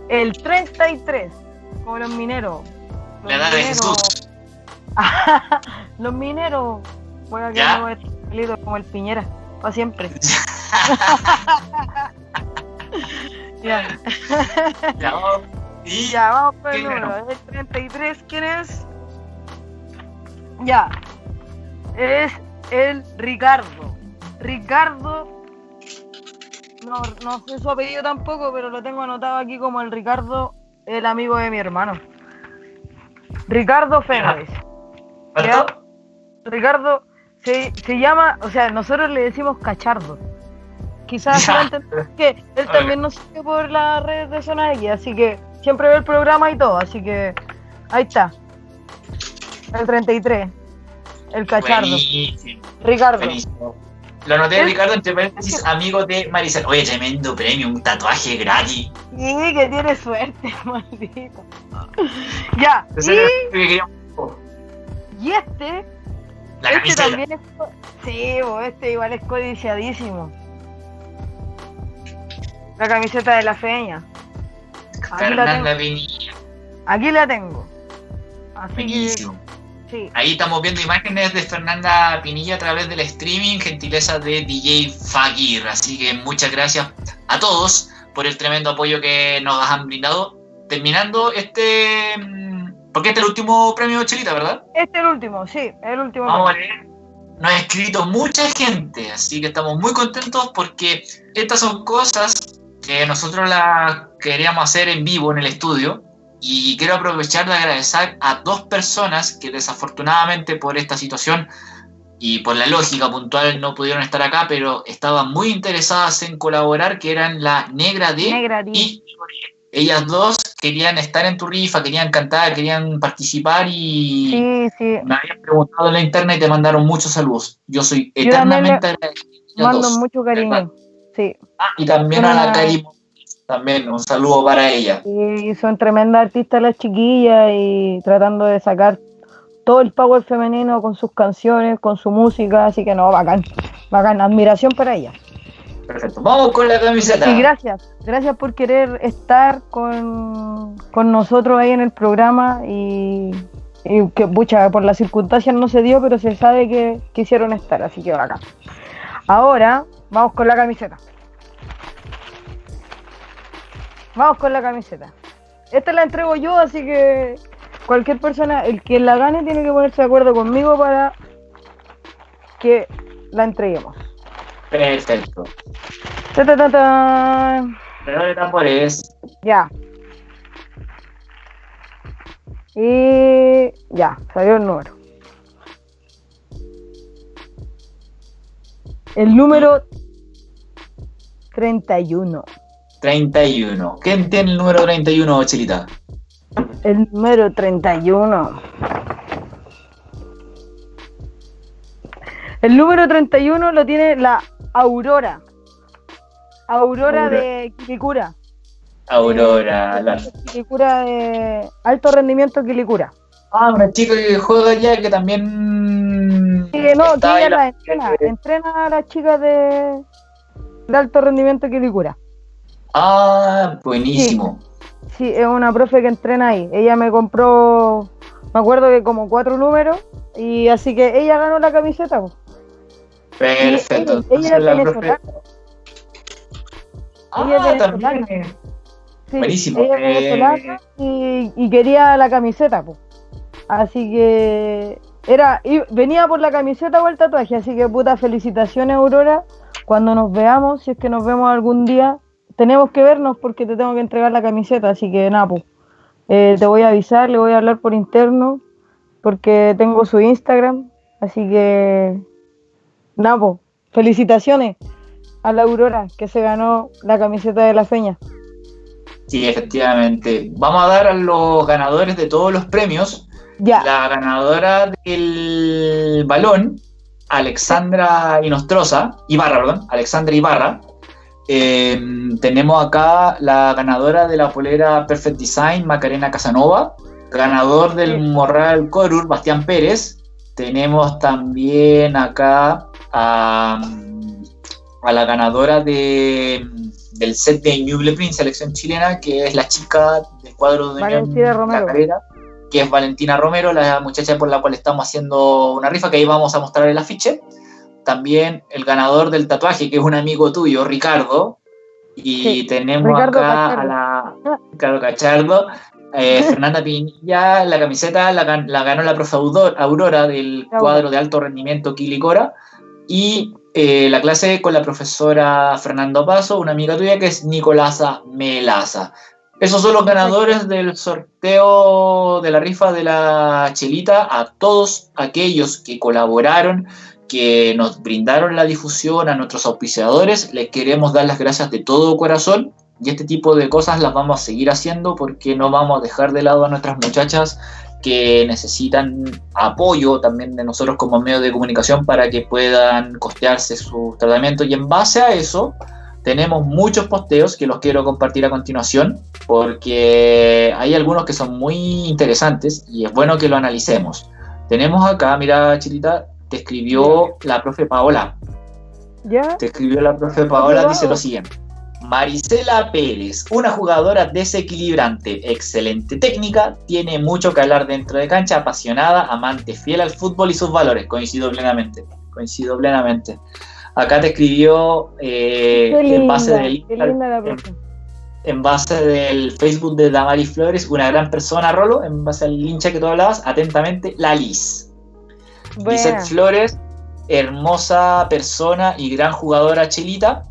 el 33, como los mineros. La edad de Jesús. los mineros. Voy a quedar como el Piñera, para siempre. ya. ya, vamos. Y ya, vamos por el número. El 33, ¿quién es? Ya. Es el Ricardo. Ricardo no, no sé su apellido tampoco, pero lo tengo anotado aquí como el Ricardo, el amigo de mi hermano. Ricardo Fénix. Ricardo se, se, llama, o sea, nosotros le decimos cachardo. Quizás que él también nos sigue por las redes de Zona X, así que siempre ve el programa y todo, así que ahí está. El 33. El cachardo. Ricardo. Lo anoté, Ricardo, entre paréntesis, amigo de Maricel. Oye, tremendo premio, un tatuaje gratis. Sí, que tiene suerte, maldito. ya. Y, y este. La este también es. Sí, este igual es codiciadísimo. La camiseta de la feña. Aquí la tengo. Aquí la tengo. Así Ahí estamos viendo imágenes de Fernanda Pinilla a través del streaming, gentileza de DJ Fakir. Así que muchas gracias a todos por el tremendo apoyo que nos han brindado. Terminando este. Mm, porque este es el último premio Chelita, ¿verdad? Este es el último, sí, el último. Vamos a leer. Nos ha escrito mucha gente, así que estamos muy contentos porque estas son cosas que nosotros las queríamos hacer en vivo en el estudio Y quiero aprovechar de agradecer a dos personas que desafortunadamente por esta situación y por la lógica puntual no pudieron estar acá, pero estaban muy interesadas en colaborar, que eran la Negra D, Negra y ellas dos querían estar en tu rifa, querían cantar, querían participar y me habían preguntado en la internet y te mandaron muchos saludos. Yo soy eternamente agradecido. Mando mucho cariño. Sí. Ah, y también a la Cari, también un saludo para ella. Y son tremendas artistas las chiquillas y tratando de sacar todo el power femenino con sus canciones, con su música, así que no, bacán, bacán, admiración para ella. Perfecto, vamos con la camiseta. Sí, gracias, gracias por querer estar con, nosotros ahí en el programa y, que, pucha, por las circunstancias no se dio, pero se sabe que quisieron estar, así que bacán. Ahora, vamos con la camiseta. Vamos con la camiseta. Esta la entrego yo, así que cualquier persona, el que la gane, tiene que ponerse de acuerdo conmigo para que la entreguemos. Perfecto. Ta, ta, ta, ta. de tambores. Ya. Y ya, salió el número. El número 31. 31. ¿Quién tiene el número 31, Chilita? El número 31. El número 31 lo tiene la Aurora. Aurora, de Quilicura. Aurora, eh, la... Quilicura de alto rendimiento Quilicura. Ah, una chica que juega ya que también. Sí, no, que ella la entrena. Entrena a las chicas de, de alto rendimiento Quilicura. Ah, buenísimo. Sí, es una profe que entrena ahí. Ella me compró, me acuerdo que como cuatro números, y así que ella ganó la camiseta. Perfecto. Ella, es venezolana. Ah, también. Buenísimo. Ella es venezolana y, y, quería la camiseta, pues. Así que era venía por la camiseta o el tatuaje, así que puta felicitaciones Aurora. Cuando nos veamos, si es que nos vemos algún día, tenemos que vernos porque te tengo que entregar la camiseta, así que nada, pues, eh, te voy a avisar, le voy a hablar por interno porque tengo su Instagram, así que nada, pues, felicitaciones a la Aurora que se ganó la camiseta de la feña. Sí, efectivamente. Vamos a dar a los ganadores de todos los premios. Ya. La ganadora del balón, Alexandra Inostroza, Ibarra, perdón, Alexandra Ibarra, Em, tenemos acá la ganadora de la polera Perfect Design, Macarena Casanova. Ganador del Morral Corur, Bastián Pérez. Tenemos también acá a, la ganadora de, del set de Ñuble Prince, selección chilena, que es la chica del cuadro de Valentina Romero. Carrera, que es Valentina Romero, la muchacha por la cual estamos haciendo una rifa, que ahí vamos a mostrar el afiche también el ganador del tatuaje, que es un amigo tuyo, Ricardo. Y tenemos acá a la Ricardo Cachardo, eh, Fernanda Pinilla, la camiseta la, ganó la profe Aurora del cuadro de alto rendimiento Quilicora. Y eh, la clase con la profesora Fernando Paso, una amiga tuya que es Nicolasa Melaza. Esos son los ganadores del sorteo de la rifa de la chelita. A todos aquellos que colaboraron, que nos brindaron la difusión, a nuestros auspiciadores. Les queremos dar las gracias de todo corazón y este tipo de cosas las vamos a seguir haciendo porque no vamos a dejar de lado a nuestras muchachas que necesitan apoyo también de nosotros como medio de comunicación para que puedan costearse su tratamiento y en base a eso tenemos muchos posteos que los quiero compartir a continuación porque hay algunos que son muy interesantes y es bueno que lo analicemos. Tenemos acá, mira Chilita, te escribió la profe Paola. ¿Ya? Te escribió la profe Paola, dice lo siguiente. Marisela Pérez, una jugadora desequilibrante, excelente técnica, tiene mucho que hablar dentro de cancha, apasionada, amante, fiel al fútbol y sus valores. Coincido plenamente, coincido plenamente. Acá te escribió eh, en base del en, base del Facebook de Damari Flores, una gran persona, Rolo, en base al hincha que tú hablabas, atentamente, la Liz. Lizeth Flores, hermosa persona y gran jugadora chilita.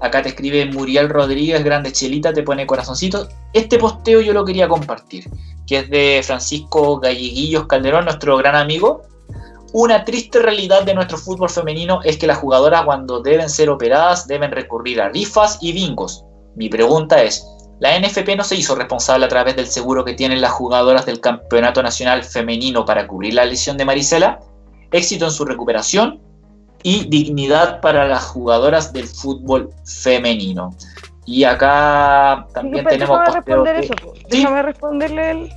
Acá te escribe Muriel Rodríguez, grande chelita, te pone corazoncito. Este posteo yo lo quería compartir, que es de Francisco Galleguillos Calderón, nuestro gran amigo. Una triste realidad de nuestro fútbol femenino es que las jugadoras cuando deben ser operadas deben recurrir a rifas y bingos. Mi pregunta es, ¿la NFP no se hizo responsable a través del seguro que tienen las jugadoras del Campeonato Nacional Femenino para cubrir la lesión de Marisela? Éxito en su recuperación y dignidad para las jugadoras del fútbol femenino. Y acá también tenemos... Déjame responder eso. Déjame responderle el...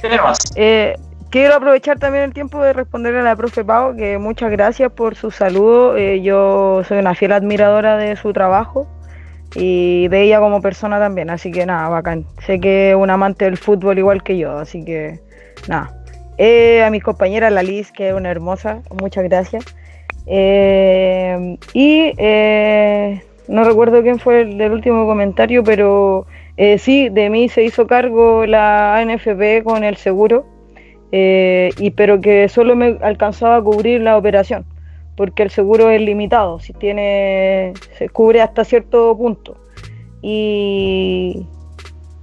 Eh, quiero aprovechar también el tiempo de responderle a la profe Pau, que muchas gracias por su saludo. Eh, yo soy una fiel admiradora de su trabajo y de ella como persona también, así que nada, bacán. Sé que es un amante del fútbol igual que yo, así que nada. Eh, a mis compañeras, la Liz, que es una hermosa, muchas gracias. Eh, y eh, no recuerdo quién fue el del último comentario, pero eh, sí, de mí se hizo cargo la ANFP con el seguro, y, pero que solo me alcanzaba a cubrir la operación, porque el seguro es limitado, si tiene, se cubre hasta cierto punto. Y,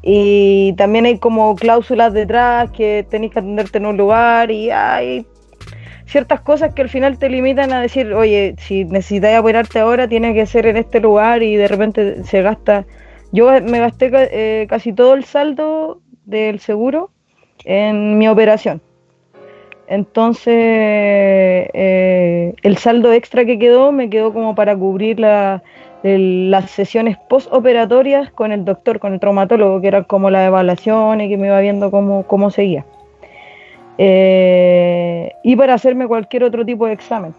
y también hay como cláusulas detrás que tenéis que atenderte en un lugar y hay ciertas cosas que al final te limitan a decir, oye, si necesitas operarte ahora, tiene que ser en este lugar y de repente se gasta. Yo me gasté eh, casi todo el saldo del seguro en mi operación. Entonces, eh, el saldo extra que quedó me quedó como para cubrir las sesiones postoperatorias con el doctor, con el traumatólogo, que era como la evaluación y que me iba viendo cómo, cómo seguía. Eh, y para hacerme cualquier otro tipo de examen.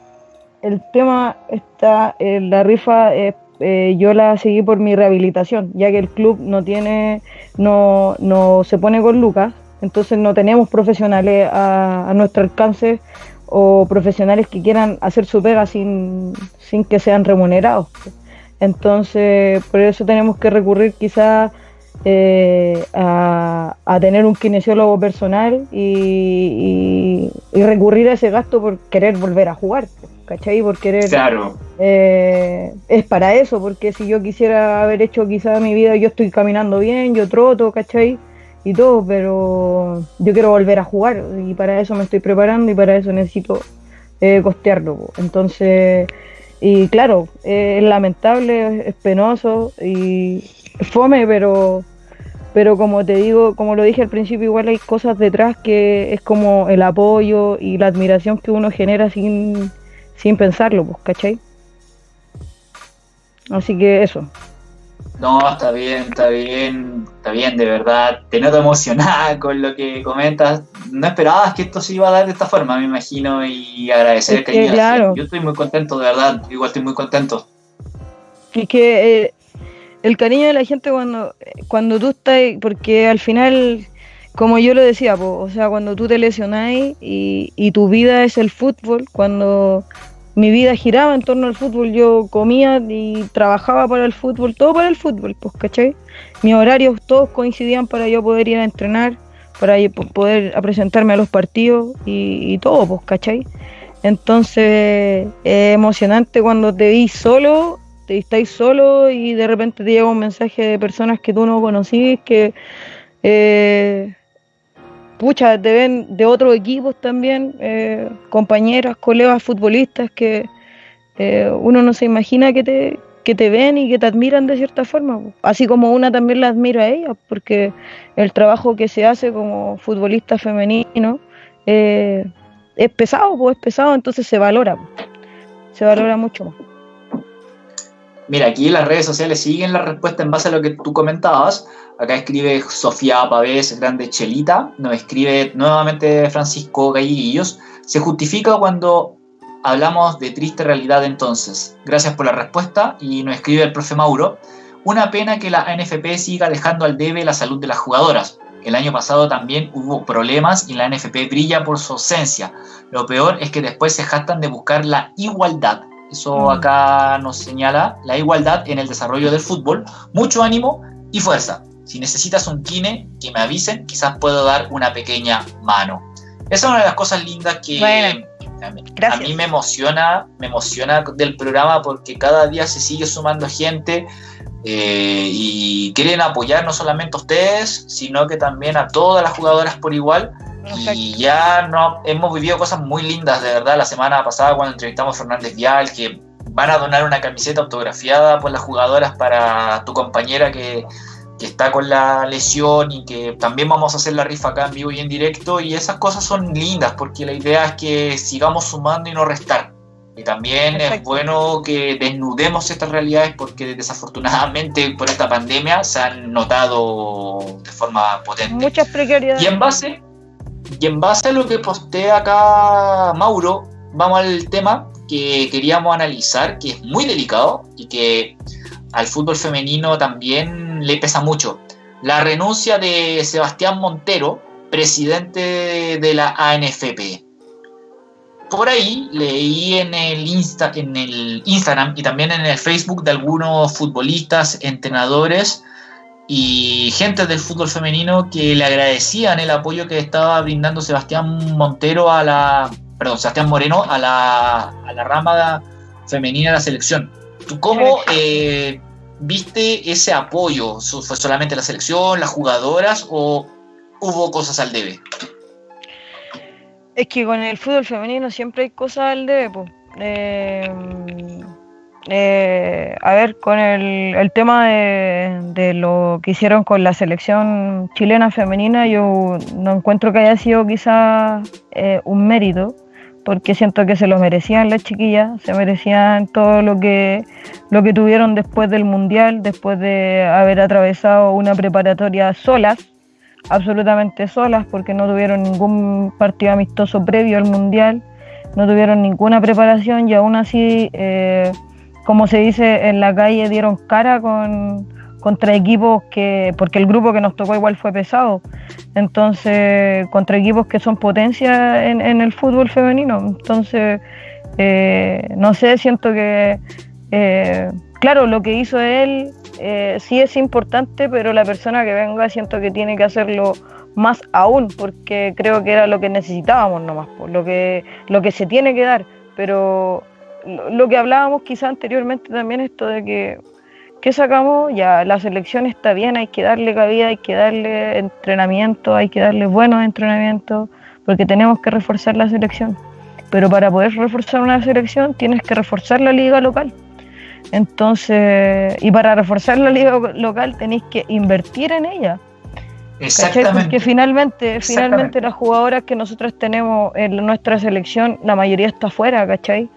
El tema está, en la rifa eh, eh, yo la seguí por mi rehabilitación, ya que el club no tiene, no, no se pone con lucas, entonces no tenemos profesionales a, nuestro alcance o profesionales que quieran hacer su pega sin, sin que sean remunerados. Entonces, por eso tenemos que recurrir quizás eh, a, tener un kinesiólogo personal y, recurrir a ese gasto por querer volver a jugar, ¿cachai? Por querer... Claro. Eh, es para eso, porque si yo quisiera haber hecho quizá mi vida, yo estoy caminando bien, yo troto, ¿cachai? Y todo, pero yo quiero volver a jugar y para eso me estoy preparando y para eso necesito eh, costearlo. Entonces, y claro, es lamentable, es penoso y fome, pero pero como te digo, como lo dije al principio, igual hay cosas detrás que es como el apoyo y la admiración que uno genera sin, sin pensarlo, pues, ¿cachai? Así que eso. No, está bien, está bien, está bien, de verdad. Te noto emocionada con lo que comentas. No esperabas que esto se iba a dar de esta forma, me imagino, y agradecer es que, claro. Yo estoy muy contento, de verdad. Igual estoy muy contento. Es que eh, el cariño de la gente cuando, cuando tú estás, porque al final, como yo lo decía, o sea, cuando tú te lesionáis y, y tu vida es el fútbol, cuando mi vida giraba en torno al fútbol, yo comía y trabajaba para el fútbol, todo para el fútbol, pues, ¿cachai? Mis horarios todos coincidían para yo poder ir a entrenar, para poder presentarme a los partidos y, todo, pues, ¿cachai? Entonces, es emocionante cuando te vi solo te estáis solo y de repente te llega un mensaje de personas que tú no conocís, que eh, pucha, te ven de otros equipos también, eh, compañeras, colegas futbolistas que eh, uno no se imagina que te, que te ven y que te admiran de cierta forma, así como una también la admira a ella, porque el trabajo que se hace como futbolista femenino es pesado, pues es pesado, entonces se valora, se valora mucho más. Mira, aquí las redes sociales siguen la respuesta en base a lo que tú comentabas. Acá escribe Sofía Pavés, grande Chelita. Nos escribe nuevamente Francisco Galliguillos. Se justifica cuando hablamos de triste realidad entonces. Gracias por la respuesta. Y nos escribe el profe Mauro. Una pena que la NFP siga dejando al debe la salud de las jugadoras. El año pasado también hubo problemas y la NFP brilla por su ausencia. Lo peor es que después se jactan de buscar la igualdad eso mm. acá nos señala la igualdad en el desarrollo del fútbol, mucho ánimo y fuerza. Si necesitas un kine, que me avisen, quizás puedo dar una pequeña mano. Esa es una de las cosas lindas que a, mí, me emociona, me emociona del programa porque cada día se sigue sumando gente eh, y quieren apoyar no solamente a ustedes, sino que también a todas las jugadoras por igual. Y ya no, hemos vivido cosas muy lindas, de verdad, la semana pasada cuando entrevistamos a Fernández Vial, que van a donar una camiseta autografiada por las jugadoras para tu compañera que, que está con la lesión y que también vamos a hacer la rifa acá en vivo y en directo. Y esas cosas son lindas porque la idea es que sigamos sumando y no restar. Y también es bueno que desnudemos estas realidades porque desafortunadamente por esta pandemia se han notado de forma potente. Muchas precariedades. Y en base, y en base a lo que postea acá Mauro, vamos al tema que queríamos analizar, que es muy delicado y que al fútbol femenino también le pesa mucho. La renuncia de Sebastián Montero, presidente de la ANFP. Por ahí leí en el, Insta, en el Instagram y también en el Facebook de algunos futbolistas, entrenadores y gente del fútbol femenino que le agradecían el apoyo que estaba brindando Sebastián Montero a la, perdón, Sebastián Moreno a la, a la rama femenina de la selección. ¿Tú cómo eh, viste ese apoyo? ¿Fue solamente la selección, las jugadoras o hubo cosas al debe? Es que con el fútbol femenino siempre hay cosas al debe. Eh, a ver, con el, tema de, lo que hicieron con la selección chilena femenina, yo no encuentro que haya sido quizás eh, un mérito, porque siento que se lo merecían las chiquillas, se merecían todo lo que, lo que tuvieron después del Mundial, después de haber atravesado una preparatoria solas, absolutamente solas, porque no tuvieron ningún partido amistoso previo al Mundial, no tuvieron ninguna preparación y aún así... Eh, como se dice en la calle, dieron cara con, contra equipos que, porque el grupo que nos tocó igual fue pesado, entonces contra equipos que son potencia en, el fútbol femenino. Entonces, eh, no sé, siento que, eh, claro, lo que hizo él eh, sí es importante, pero la persona que venga siento que tiene que hacerlo más aún, porque creo que era lo que necesitábamos nomás, por lo que, lo que se tiene que dar, pero lo que hablábamos quizá anteriormente también, esto de que, ¿qué sacamos? Ya la selección está bien, hay que darle cabida, hay que darle entrenamiento, hay que darle buenos entrenamientos, porque tenemos que reforzar la selección. Pero para poder reforzar una selección tienes que reforzar la liga local. Entonces, y para reforzar la liga local tenéis que invertir en ella. Exactamente. Porque finalmente, finalmente las jugadoras que nosotros tenemos en nuestra selección, la mayoría está afuera, ¿cachai?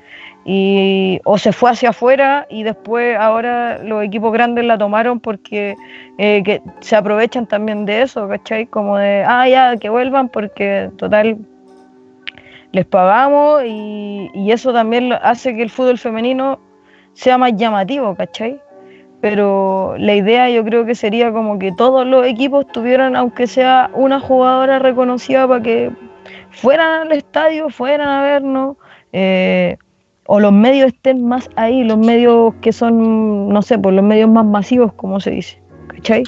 Y o se fue hacia afuera y después ahora los equipos grandes la tomaron porque eh, que se aprovechan también de eso, ¿cachai? Como de, ah, ya, que vuelvan porque total les pagamos y, y eso también hace que el fútbol femenino sea más llamativo, ¿cachai? Pero la idea yo creo que sería como que todos los equipos tuvieran, aunque sea una jugadora reconocida para que fueran al estadio, fueran a vernos. Eh, o los medios estén más ahí, los medios que son, no sé, por los medios más masivos, como se dice, ¿cachai?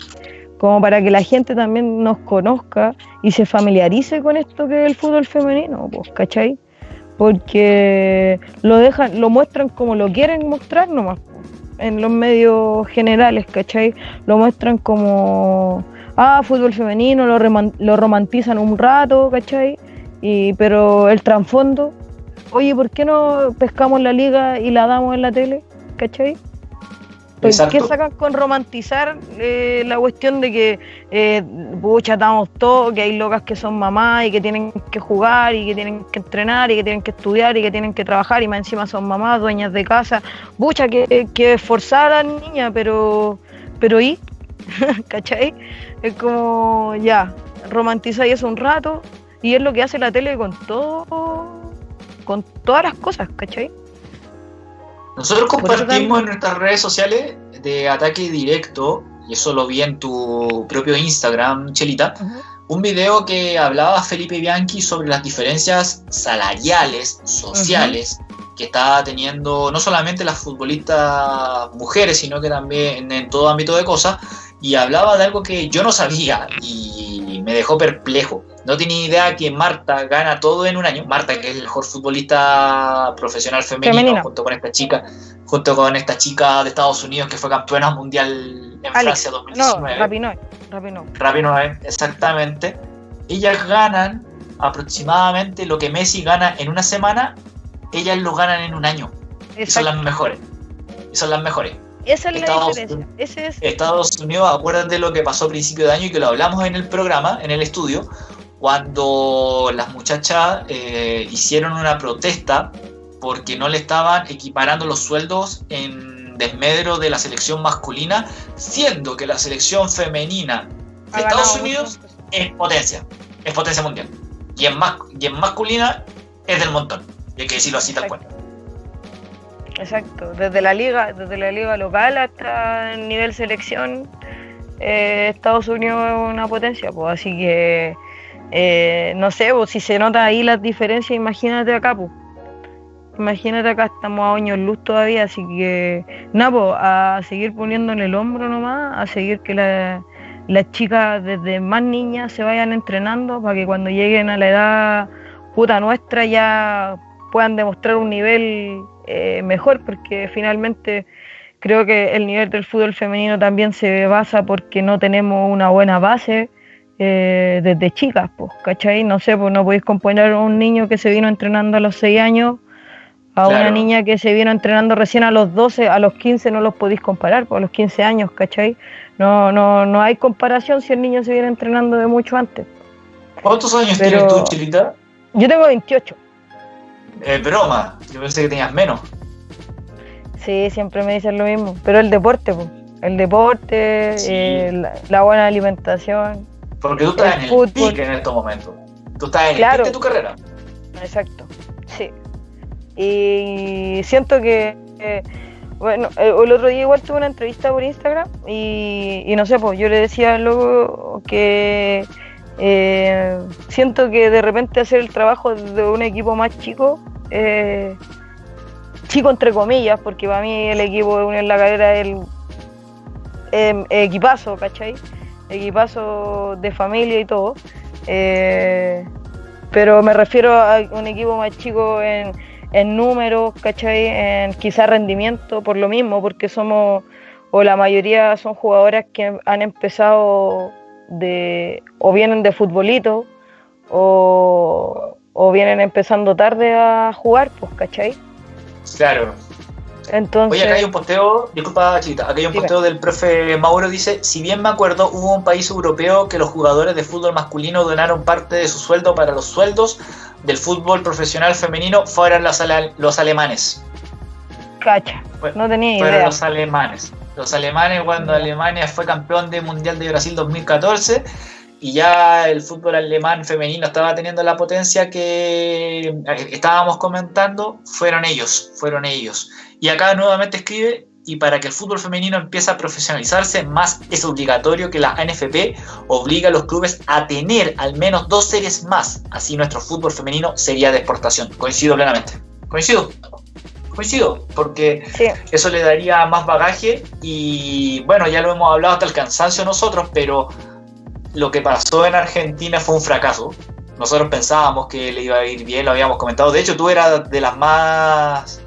Como para que la gente también nos conozca y se familiarice con esto que es el fútbol femenino, pues, ¿cachai? Porque lo dejan, lo muestran como lo quieren mostrar nomás, en los medios generales, ¿cachai? Lo muestran como, ah, fútbol femenino, lo, lo romantizan un rato, ¿cachai? Y, pero el trasfondo oye, ¿por qué no pescamos la liga y la damos en la tele? ¿Cachai? ¿Por qué sacan con romantizar eh, la cuestión de que, eh, pucha, estamos todos, que hay locas que son mamás y que tienen que jugar y que tienen que entrenar y que tienen que estudiar y que tienen que trabajar y más encima son mamás, dueñas de casa? Pucha, que, que esforzar a la niña, pero, pero ¿y? ¿Cachai? Es como, ya, romantizáis eso un rato y es lo que hace la tele con todo con todas las cosas, ¿cachai? Nosotros compartimos en nuestras redes sociales de ataque directo, y eso lo vi en tu propio Instagram, Chelita, un video que hablaba Felipe Bianchi sobre las diferencias salariales, sociales, que está teniendo no solamente las futbolistas mujeres, sino que también en todo ámbito de cosas, y hablaba de algo que yo no sabía y me dejó perplejo. No tenía idea que Marta gana todo en un año. Marta, que es el mejor futbolista profesional femenino, junto con esta chica, junto con esta chica de Estados Unidos que fue campeona mundial en Francia 2019. No, Rapinoe. Rapinoe. exactamente. Ellas ganan aproximadamente lo que Messi gana en una semana, ellas lo ganan en un año. Y son las mejores. Y son las mejores. Esa es Estados, la diferencia. Estados Unidos, acuérdate de lo que pasó a principio de año y que lo hablamos en el programa, en el estudio, cuando las muchachas eh, hicieron una protesta porque no le estaban equiparando los sueldos en desmedro de la selección masculina, siendo que la selección femenina de Estados Unidos es potencia, es potencia mundial. Y en, y en masculina es del montón, y hay que decirlo así tal cual. Exacto, desde la liga, desde la liga local hasta el nivel selección, eh, Estados Unidos es una potencia, pues así que eh, no sé, pues, si se nota ahí las diferencias, imagínate acá, pues. Imagínate acá, estamos a años luz todavía, así que nada, pues, a seguir poniendo en el hombro nomás, a seguir que las chicas desde más niñas se vayan entrenando para que cuando lleguen a la edad puta nuestra ya puedan demostrar un nivel eh, mejor, porque finalmente creo que el nivel del fútbol femenino también se basa porque no tenemos una buena base eh, desde chicas, pues, ¿cachai? No sé, pues no podéis componer a un niño que se vino entrenando a los 6 años a una niña que se vino entrenando recién a los 12, a los 15 no los podéis comparar, pues a los 15 años, ¿cachai? No, no, no hay comparación si el niño se viene entrenando de mucho antes. ¿Cuántos años tienes tú, Chilita? Yo tengo 28. Es broma, yo pensé que tenías menos. Sí, siempre me dicen lo mismo, pero el deporte, el deporte, eh, la, buena alimentación. Porque tú estás en el fútbol. en estos momentos. Tú estás en claro. el de tu carrera. Exacto, sí. Y siento que, eh, bueno, eh, el otro día igual tuve una entrevista por Instagram y, y no sé, pues yo le decía luego que eh, siento que de repente hacer el trabajo de un equipo más chico, eh, chico entre comillas, porque para mí el equipo de Unión La Calera es el equipazo, ¿cachai? Equipazo de familia y todo. Eh, pero me refiero a un equipo más chico en, en números, ¿cachai? En quizá rendimiento, por lo mismo, porque somos, o la mayoría son jugadoras que han empezado de o vienen de futbolito o, vienen empezando tarde a jugar, pues, ¿cachai? Claro. Entonces... Oye, acá hay un posteo, disculpa Chita, acá hay un posteo del profe Mauro, dice, si bien me acuerdo, hubo un país europeo que los jugadores de fútbol masculino donaron parte de su sueldo para los sueldos del fútbol profesional femenino, fueron los, los alemanes. Cacha, no tenía idea. Fueron los alemanes los alemanes cuando Alemania fue campeón de Mundial de Brasil 2014 y ya el fútbol alemán femenino estaba teniendo la potencia que eh, estábamos comentando, fueron ellos, fueron ellos. Y acá nuevamente escribe, y para que el fútbol femenino empiece a profesionalizarse, más es obligatorio que la NFP obliga a los clubes a tener al menos dos series más, así nuestro fútbol femenino sería de exportación. Coincido plenamente. Coincido coincido, porque eso le daría más bagaje y bueno, ya lo hemos hablado hasta el cansancio nosotros, pero lo que pasó en Argentina fue un fracaso. Nosotros pensábamos que le iba a ir bien, lo habíamos comentado. De hecho, tú eras de las más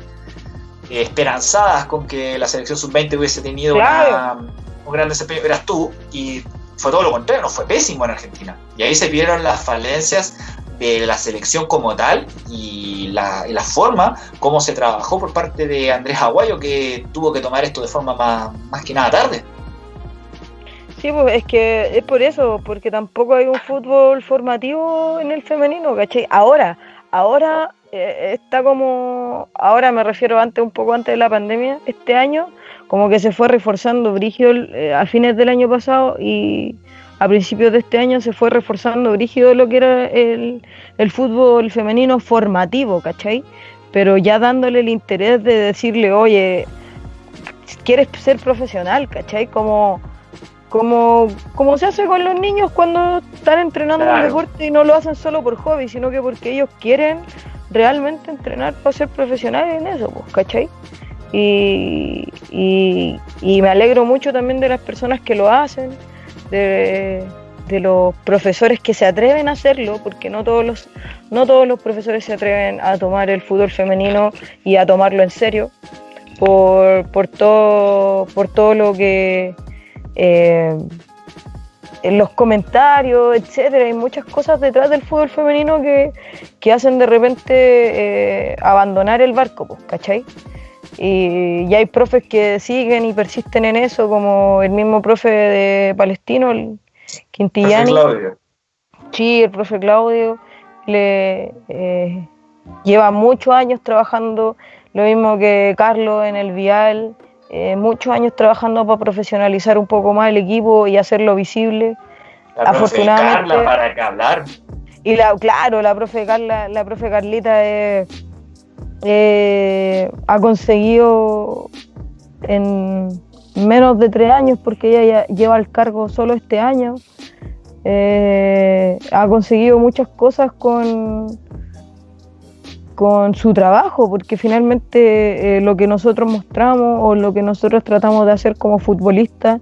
esperanzadas con que la selección sub-20 hubiese tenido un gran desempeño. Eras tú y fue todo lo contrario, no fue pésimo en Argentina. Y ahí se vieron las falencias de la selección como tal y la, forma como se trabajó por parte de Andrés Aguayo, que tuvo que tomar esto de forma más, más que nada tarde. Sí, pues es que es por eso, porque tampoco hay un fútbol formativo en el femenino, ¿cachai? Ahora, ahora eh, está como, ahora me refiero antes, un poco antes de la pandemia, este año, como que se fue reforzando Brigio eh, a fines del año pasado y a principios de este año se fue reforzando brígido lo que era el, fútbol femenino formativo, ¿cachai? Pero ya dándole el interés de decirle, oye, quieres ser profesional, ¿cachai? Como, como, como se hace con los niños cuando están entrenando en el deporte y no lo hacen solo por hobby, sino que porque ellos quieren realmente entrenar para ser profesionales en eso, pues, ¿cachai? Y, y, y me alegro mucho también de las personas que lo hacen, de, de los profesores que se atreven a hacerlo, porque no todos los, no todos los profesores se atreven a tomar el fútbol femenino y a tomarlo en serio, por, por todo, por todo lo que eh, en los comentarios, etcétera, hay muchas cosas detrás del fútbol femenino que, hacen de repente eh, abandonar el barco, pues, ¿cachai? Y, hay profes que siguen y persisten en eso, como el mismo profe de Palestino, el Quintillani. Claudio. Sí, el profe Claudio le eh, lleva muchos años trabajando, lo mismo que Carlos en el Vial, eh, muchos años trabajando para profesionalizar un poco más el equipo y hacerlo visible. La Afortunadamente. Carla, para que hablar. Y la, claro, la profe Carla, la profe Carlita es eh, ha conseguido en menos de tres años, porque ella ya lleva el cargo solo este año, eh, ha conseguido muchas cosas con, con su trabajo, porque finalmente eh, lo que nosotros mostramos o lo que nosotros tratamos de hacer como futbolistas,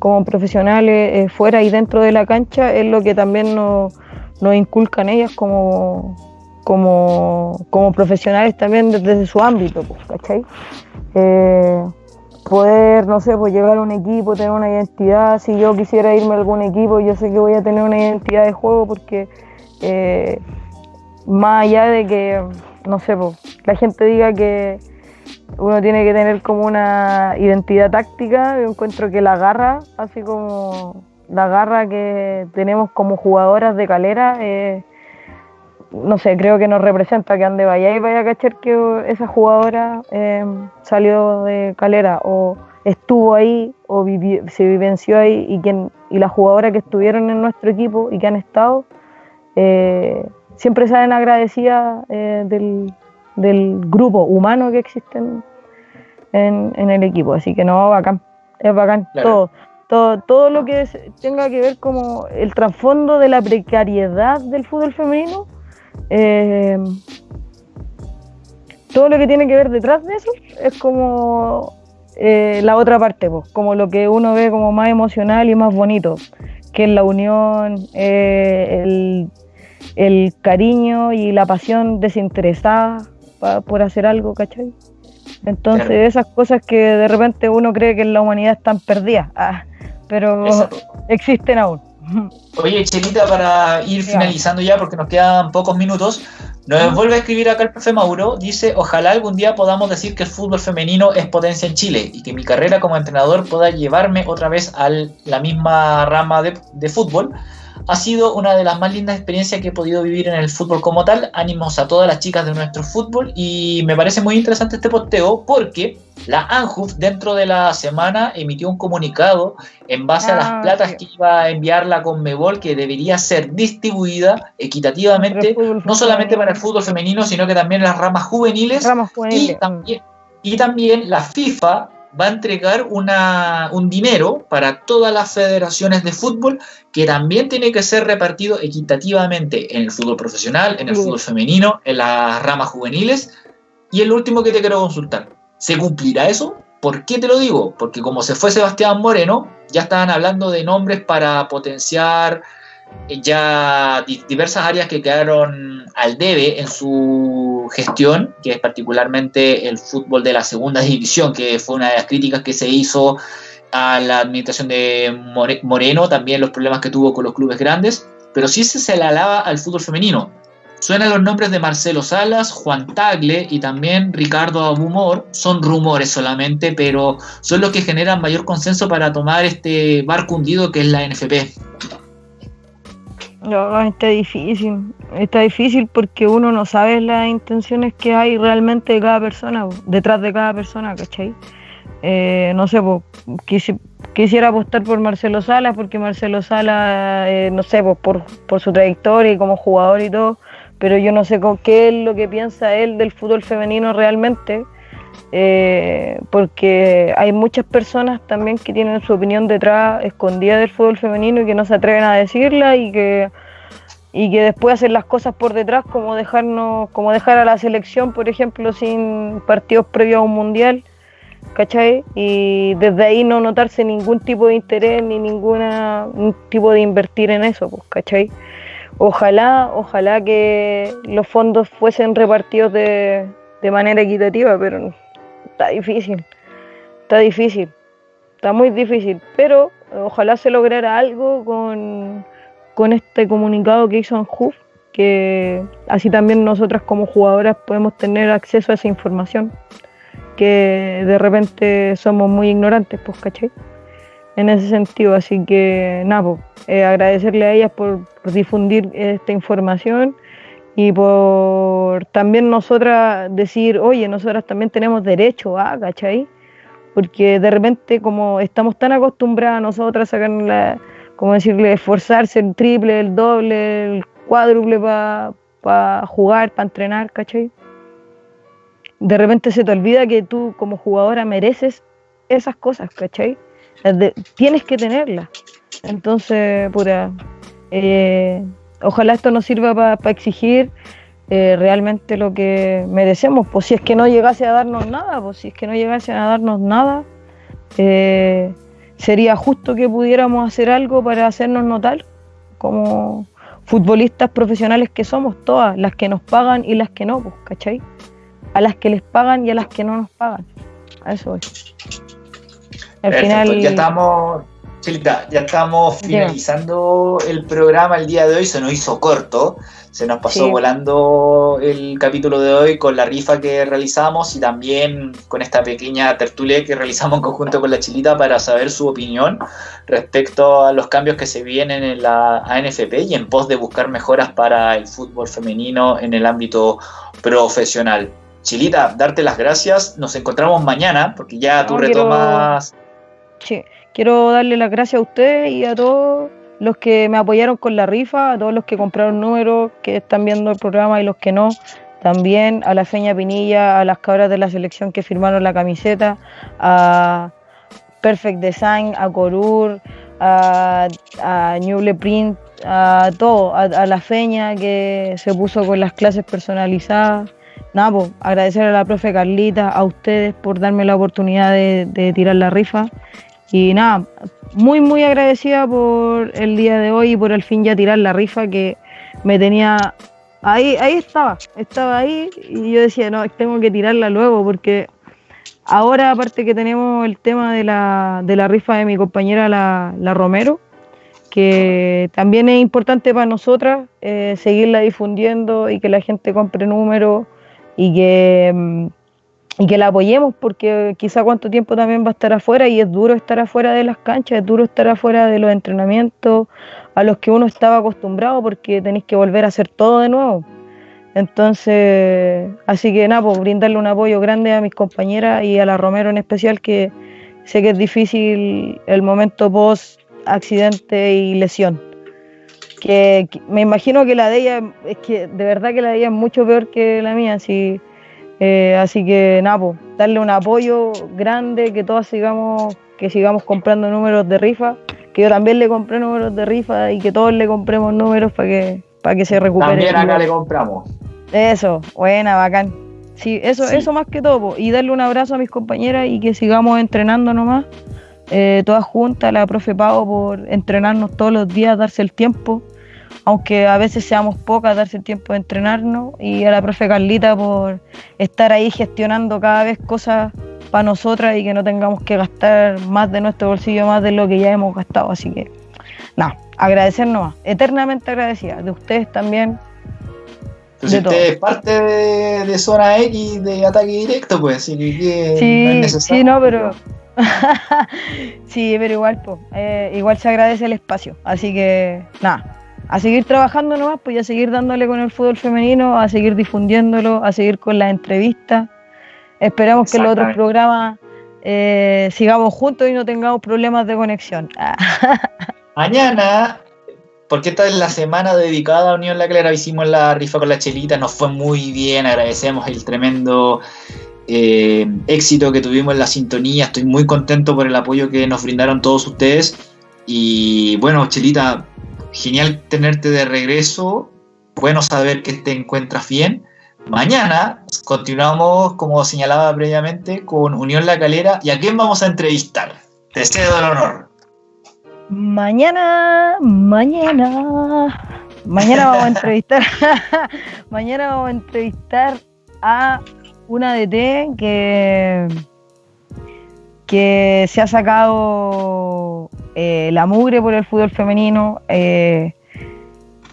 como profesionales, fuera y dentro de la cancha, es lo que también nos, nos inculcan ellas como, como, como profesionales también desde, su ámbito, pues, ¿cachai? Eh, poder, no sé, pues llegar a un equipo, tener una identidad, si yo quisiera irme a algún equipo, yo sé que voy a tener una identidad de juego porque eh, más allá de que, no sé, pues, la gente diga que uno tiene que tener como una identidad táctica, yo encuentro que la garra, así como la garra que tenemos como jugadoras de calera, eh, no sé, creo que nos representa que ande vaya y vaya a cachar que esa jugadora eh, salió de calera o estuvo ahí o se vivenció ahí y, quien, y las jugadoras que estuvieron en nuestro equipo y que han estado eh, siempre salen agradecidas eh, del, grupo humano que existe en, el equipo. Así que no, bacán, es bacán todo. Todo, todo lo que tenga que ver como el trasfondo de la precariedad del fútbol femenino eh, todo lo que tiene que ver detrás de eso es como eh, la otra parte, pues, como lo que uno ve como más emocional y más bonito, que es la unión, eh, el, cariño y la pasión desinteresada por hacer algo, ¿cachai? Entonces esas cosas que de repente uno cree que en la humanidad están perdidas, ah, pero existen aún. Oye, Chelita, para ir finalizando ya, porque nos quedan pocos minutos, nos vuelve a escribir acá el profe Mauro. Dice: Ojalá algún día podamos decir que el fútbol femenino es potencia en Chile y que mi carrera como entrenador pueda llevarme otra vez a la misma rama de, de fútbol ha sido una de las más lindas experiencias que he podido vivir en el fútbol como tal. Ánimos a todas las chicas de nuestro fútbol y me parece muy interesante este posteo porque la ANJUF dentro de la semana emitió un comunicado en base a las ah, platas que iba a enviar la Conmebol que debería ser distribuida equitativamente, no solamente para el fútbol femenino, sino que también las ramas juveniles, Y, también, y también la FIFA va a entregar una, un dinero para todas las federaciones de fútbol que también tiene que ser repartido equitativamente en el fútbol profesional, en el fútbol femenino, en las ramas juveniles. Y el último que te quiero consultar, ¿se cumplirá eso? ¿Por qué te lo digo? Porque como se fue Sebastián Moreno, ya estaban hablando de nombres para potenciar ya diversas áreas que quedaron al debe en su gestión, que es particularmente el fútbol de la segunda división, que fue una de las críticas que se hizo a la administración de Moreno, también los problemas que tuvo con los clubes grandes, pero sí se le alaba al fútbol femenino. Suenan los nombres de Marcelo Salas, Juan Tagle y también Ricardo Abumor. Son rumores solamente, pero son los que generan mayor consenso para tomar este barco hundido que es la NFP. No, está difícil. Está difícil porque uno no sabe las intenciones que hay realmente de cada persona, detrás de cada persona, ¿cachai? Eh, no sé, pues, quisiera apostar por Marcelo Salas porque Marcelo Salas, eh, no sé, por, por su trayectoria y como jugador y todo, pero yo no sé qué es lo que piensa él del fútbol femenino realmente. Eh, porque hay muchas personas también que tienen su opinión detrás escondida del fútbol femenino y que no se atreven a decirla y que y que después hacen las cosas por detrás como dejarnos como dejar a la selección por ejemplo sin partidos previos a un mundial ¿cachai? Y desde ahí no notarse ningún tipo de interés ni ninguna tipo de invertir en eso, pues, ¿cachai? Ojalá, ojalá que los fondos fuesen repartidos de, de manera equitativa, pero está difícil, está difícil, está muy difícil, pero ojalá se lograra algo con, con este comunicado que hizo Anjuf, que así también nosotras como jugadoras podemos tener acceso a esa información que de repente somos muy ignorantes, pues, ¿cachai? En ese sentido, así que nada, pues, eh, agradecerle a ellas por, difundir esta información y por también nosotras decir, oye, nosotras también tenemos derecho a, ¿cachai? Porque de repente como estamos tan acostumbradas nosotras a sacar la, como decirle, esforzarse el triple, el doble, el cuádruple para jugar, para entrenar, ¿cachai? de repente se te olvida que tú como jugadora mereces esas cosas, ¿cachai? tienes que tenerlas. Entonces, pura, eh, ojalá esto nos sirva para exigir eh, realmente lo que merecemos. Pues si es que no llegase a darnos nada, pues si es que no llegase a darnos nada, eh, sería justo que pudiéramos hacer algo para hacernos notar como futbolistas profesionales que somos todas, las que nos pagan y las que no, pues, ¿cachai? a las que les pagan y a las que no nos pagan. A eso es. Al final. Ya estamos, ya estamos finalizando el programa el día de hoy. Se nos hizo corto. Se nos pasó volando el capítulo de hoy con la rifa que realizamos y también con esta pequeña tertulia que realizamos en conjunto con la Chilita para saber su opinión respecto a los cambios que se vienen en la ANFP y en pos de buscar mejoras para el fútbol femenino en el ámbito profesional. Chilita, darte las gracias. Nos encontramos mañana porque ya tú retomas. Sí, quiero darle las gracias a ustedes y a todos los que me apoyaron con la rifa, a todos los que compraron números, que están viendo el programa y los que no. También a la Feña Pinilla, a las cabras de la selección que firmaron la camiseta, a Perfect Design, a Corur, a, a Newble Print, a todo, a la Feña que se puso con las clases personalizadas nada, pues agradecer a la profe Carlita, a ustedes por darme la oportunidad de, tirar la rifa. Y nada, muy, muy agradecida por el día de hoy y por el fin ya tirar la rifa que me tenía. Ahí, ahí estaba, estaba ahí y yo decía, no, tengo que tirarla luego porque ahora, aparte que tenemos el tema de la, de la rifa de mi compañera la, la Romero, que también es importante para nosotras eh, seguirla difundiendo y que la gente compre números y que, mm, y que la apoyemos porque quizá cuánto tiempo también va a estar afuera y es duro estar afuera de las canchas, es duro estar afuera de los entrenamientos a los que uno estaba acostumbrado porque tenéis que volver a hacer todo de nuevo. Entonces, así que nada, pues brindarle un apoyo grande a mis compañeras y a la Romero en especial, que sé que es difícil el momento post accidente y lesión que, me imagino que la de ella, es que de verdad que la de ella es mucho peor que la mía, así, eh, así que nada, darle un apoyo grande, que todos sigamos, que sigamos comprando números de rifa, que yo también le compré números de rifa y que todos le compremos números para que, para que se recupere. También acá le compramos. Eso, buena, bacán. Sí, eso, eso más que todo, y darle un abrazo a mis compañeras y que sigamos entrenando nomás. Eh, todas juntas, la profe Pau por entrenarnos todos los días, darse el tiempo, aunque a veces seamos pocas, darse el tiempo de entrenarnos, y a la profe Carlita por estar ahí gestionando cada vez cosas para nosotras y que no tengamos que gastar más de nuestro bolsillo, más de lo que ya hemos gastado. Así que, nada, agradecernos, eternamente agradecida, de ustedes también. Pues usted es parte de, zona X de ataque directo, pues, así que sí, no es necesario. Sí, no, pero sí, pero igual, pues, igual se agradece el espacio. Así que, nada, a seguir trabajando nomás, pues y a seguir dándole con el fútbol femenino, a seguir difundiéndolo, a seguir con las entrevistas. Esperamos que los otros programas eh, sigamos juntos y no tengamos problemas de conexión. Mañana, porque esta es la semana dedicada a Unión La Clara, hicimos la rifa con la chelita, nos fue muy bien, agradecemos el tremendo eh, éxito que tuvimos en la sintonía. Estoy muy contento por el apoyo que nos brindaron todos ustedes. Y bueno, Chelita, genial tenerte de regreso. Bueno saber que te encuentras bien. mañana continuamos, como señalaba previamente, con Unión La Calera. ¿Y a quién vamos a entrevistar? Te cedo el honor. Mañana, mañana, mañana vamos a entrevistar, mañana vamos a entrevistar a una DT que, que se ha sacado eh, la mugre por el fútbol femenino. Eh,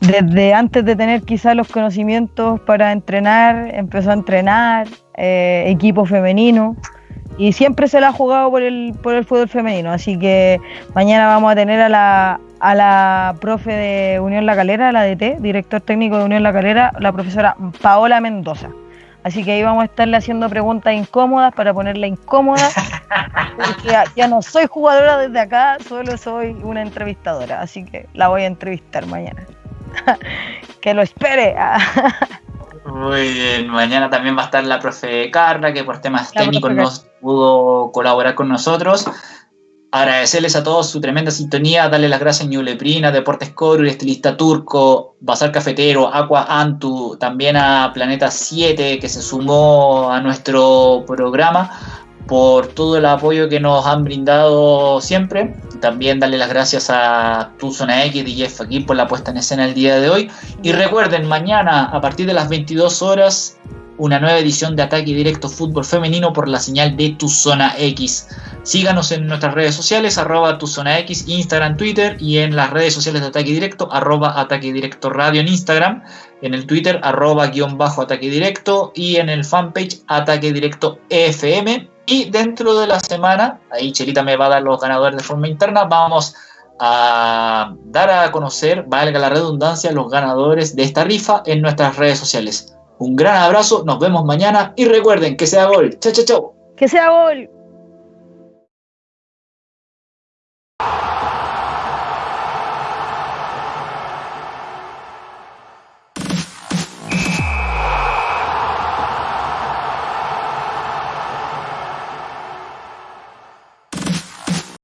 desde antes de tener quizás los conocimientos para entrenar, empezó a entrenar eh, equipo femenino y siempre se la ha jugado por el, por el fútbol femenino. Así que mañana vamos a tener a la, a la profe de Unión La Calera, la DT, director técnico de Unión La Calera, la profesora Paola Mendoza. Así que ahí vamos a estarle haciendo preguntas incómodas para ponerla incómoda. Porque ya, no soy jugadora desde acá, solo soy una entrevistadora. Así que la voy a entrevistar mañana. que lo espere. Muy bien, mañana también va a estar la profe Carla, que por temas técnicos no pudo colaborar con nosotros. Agradecerles a todos su tremenda sintonía, darle las gracias a Ñuleprina, Deportes Coru, Estilista Turco, Bazar Cafetero, Aqua Antu, también a Planeta 7 que se sumó a nuestro programa por todo el apoyo que nos han brindado siempre. También darle las gracias a Tu Zona X y Jeff aquí por la puesta en escena el día de hoy. Y recuerden, mañana a partir de las 22 horas una nueva edición de Ataque Directo Fútbol Femenino por la señal de Tu Zona X. Síganos en nuestras redes sociales, arroba Tu Zona X, Instagram, Twitter y en las redes sociales de Ataque Directo, arroba Ataque Directo Radio en Instagram, en el Twitter, arroba guion bajo Ataque Directo y en el fanpage Ataque Directo FM. Y dentro de la semana, ahí Chelita me va a dar los ganadores de forma interna, vamos a dar a conocer, valga la redundancia, los ganadores de esta rifa en nuestras redes sociales. Un gran abrazo, nos vemos mañana y recuerden que sea gol. Chao, chao, chao. Que sea gol.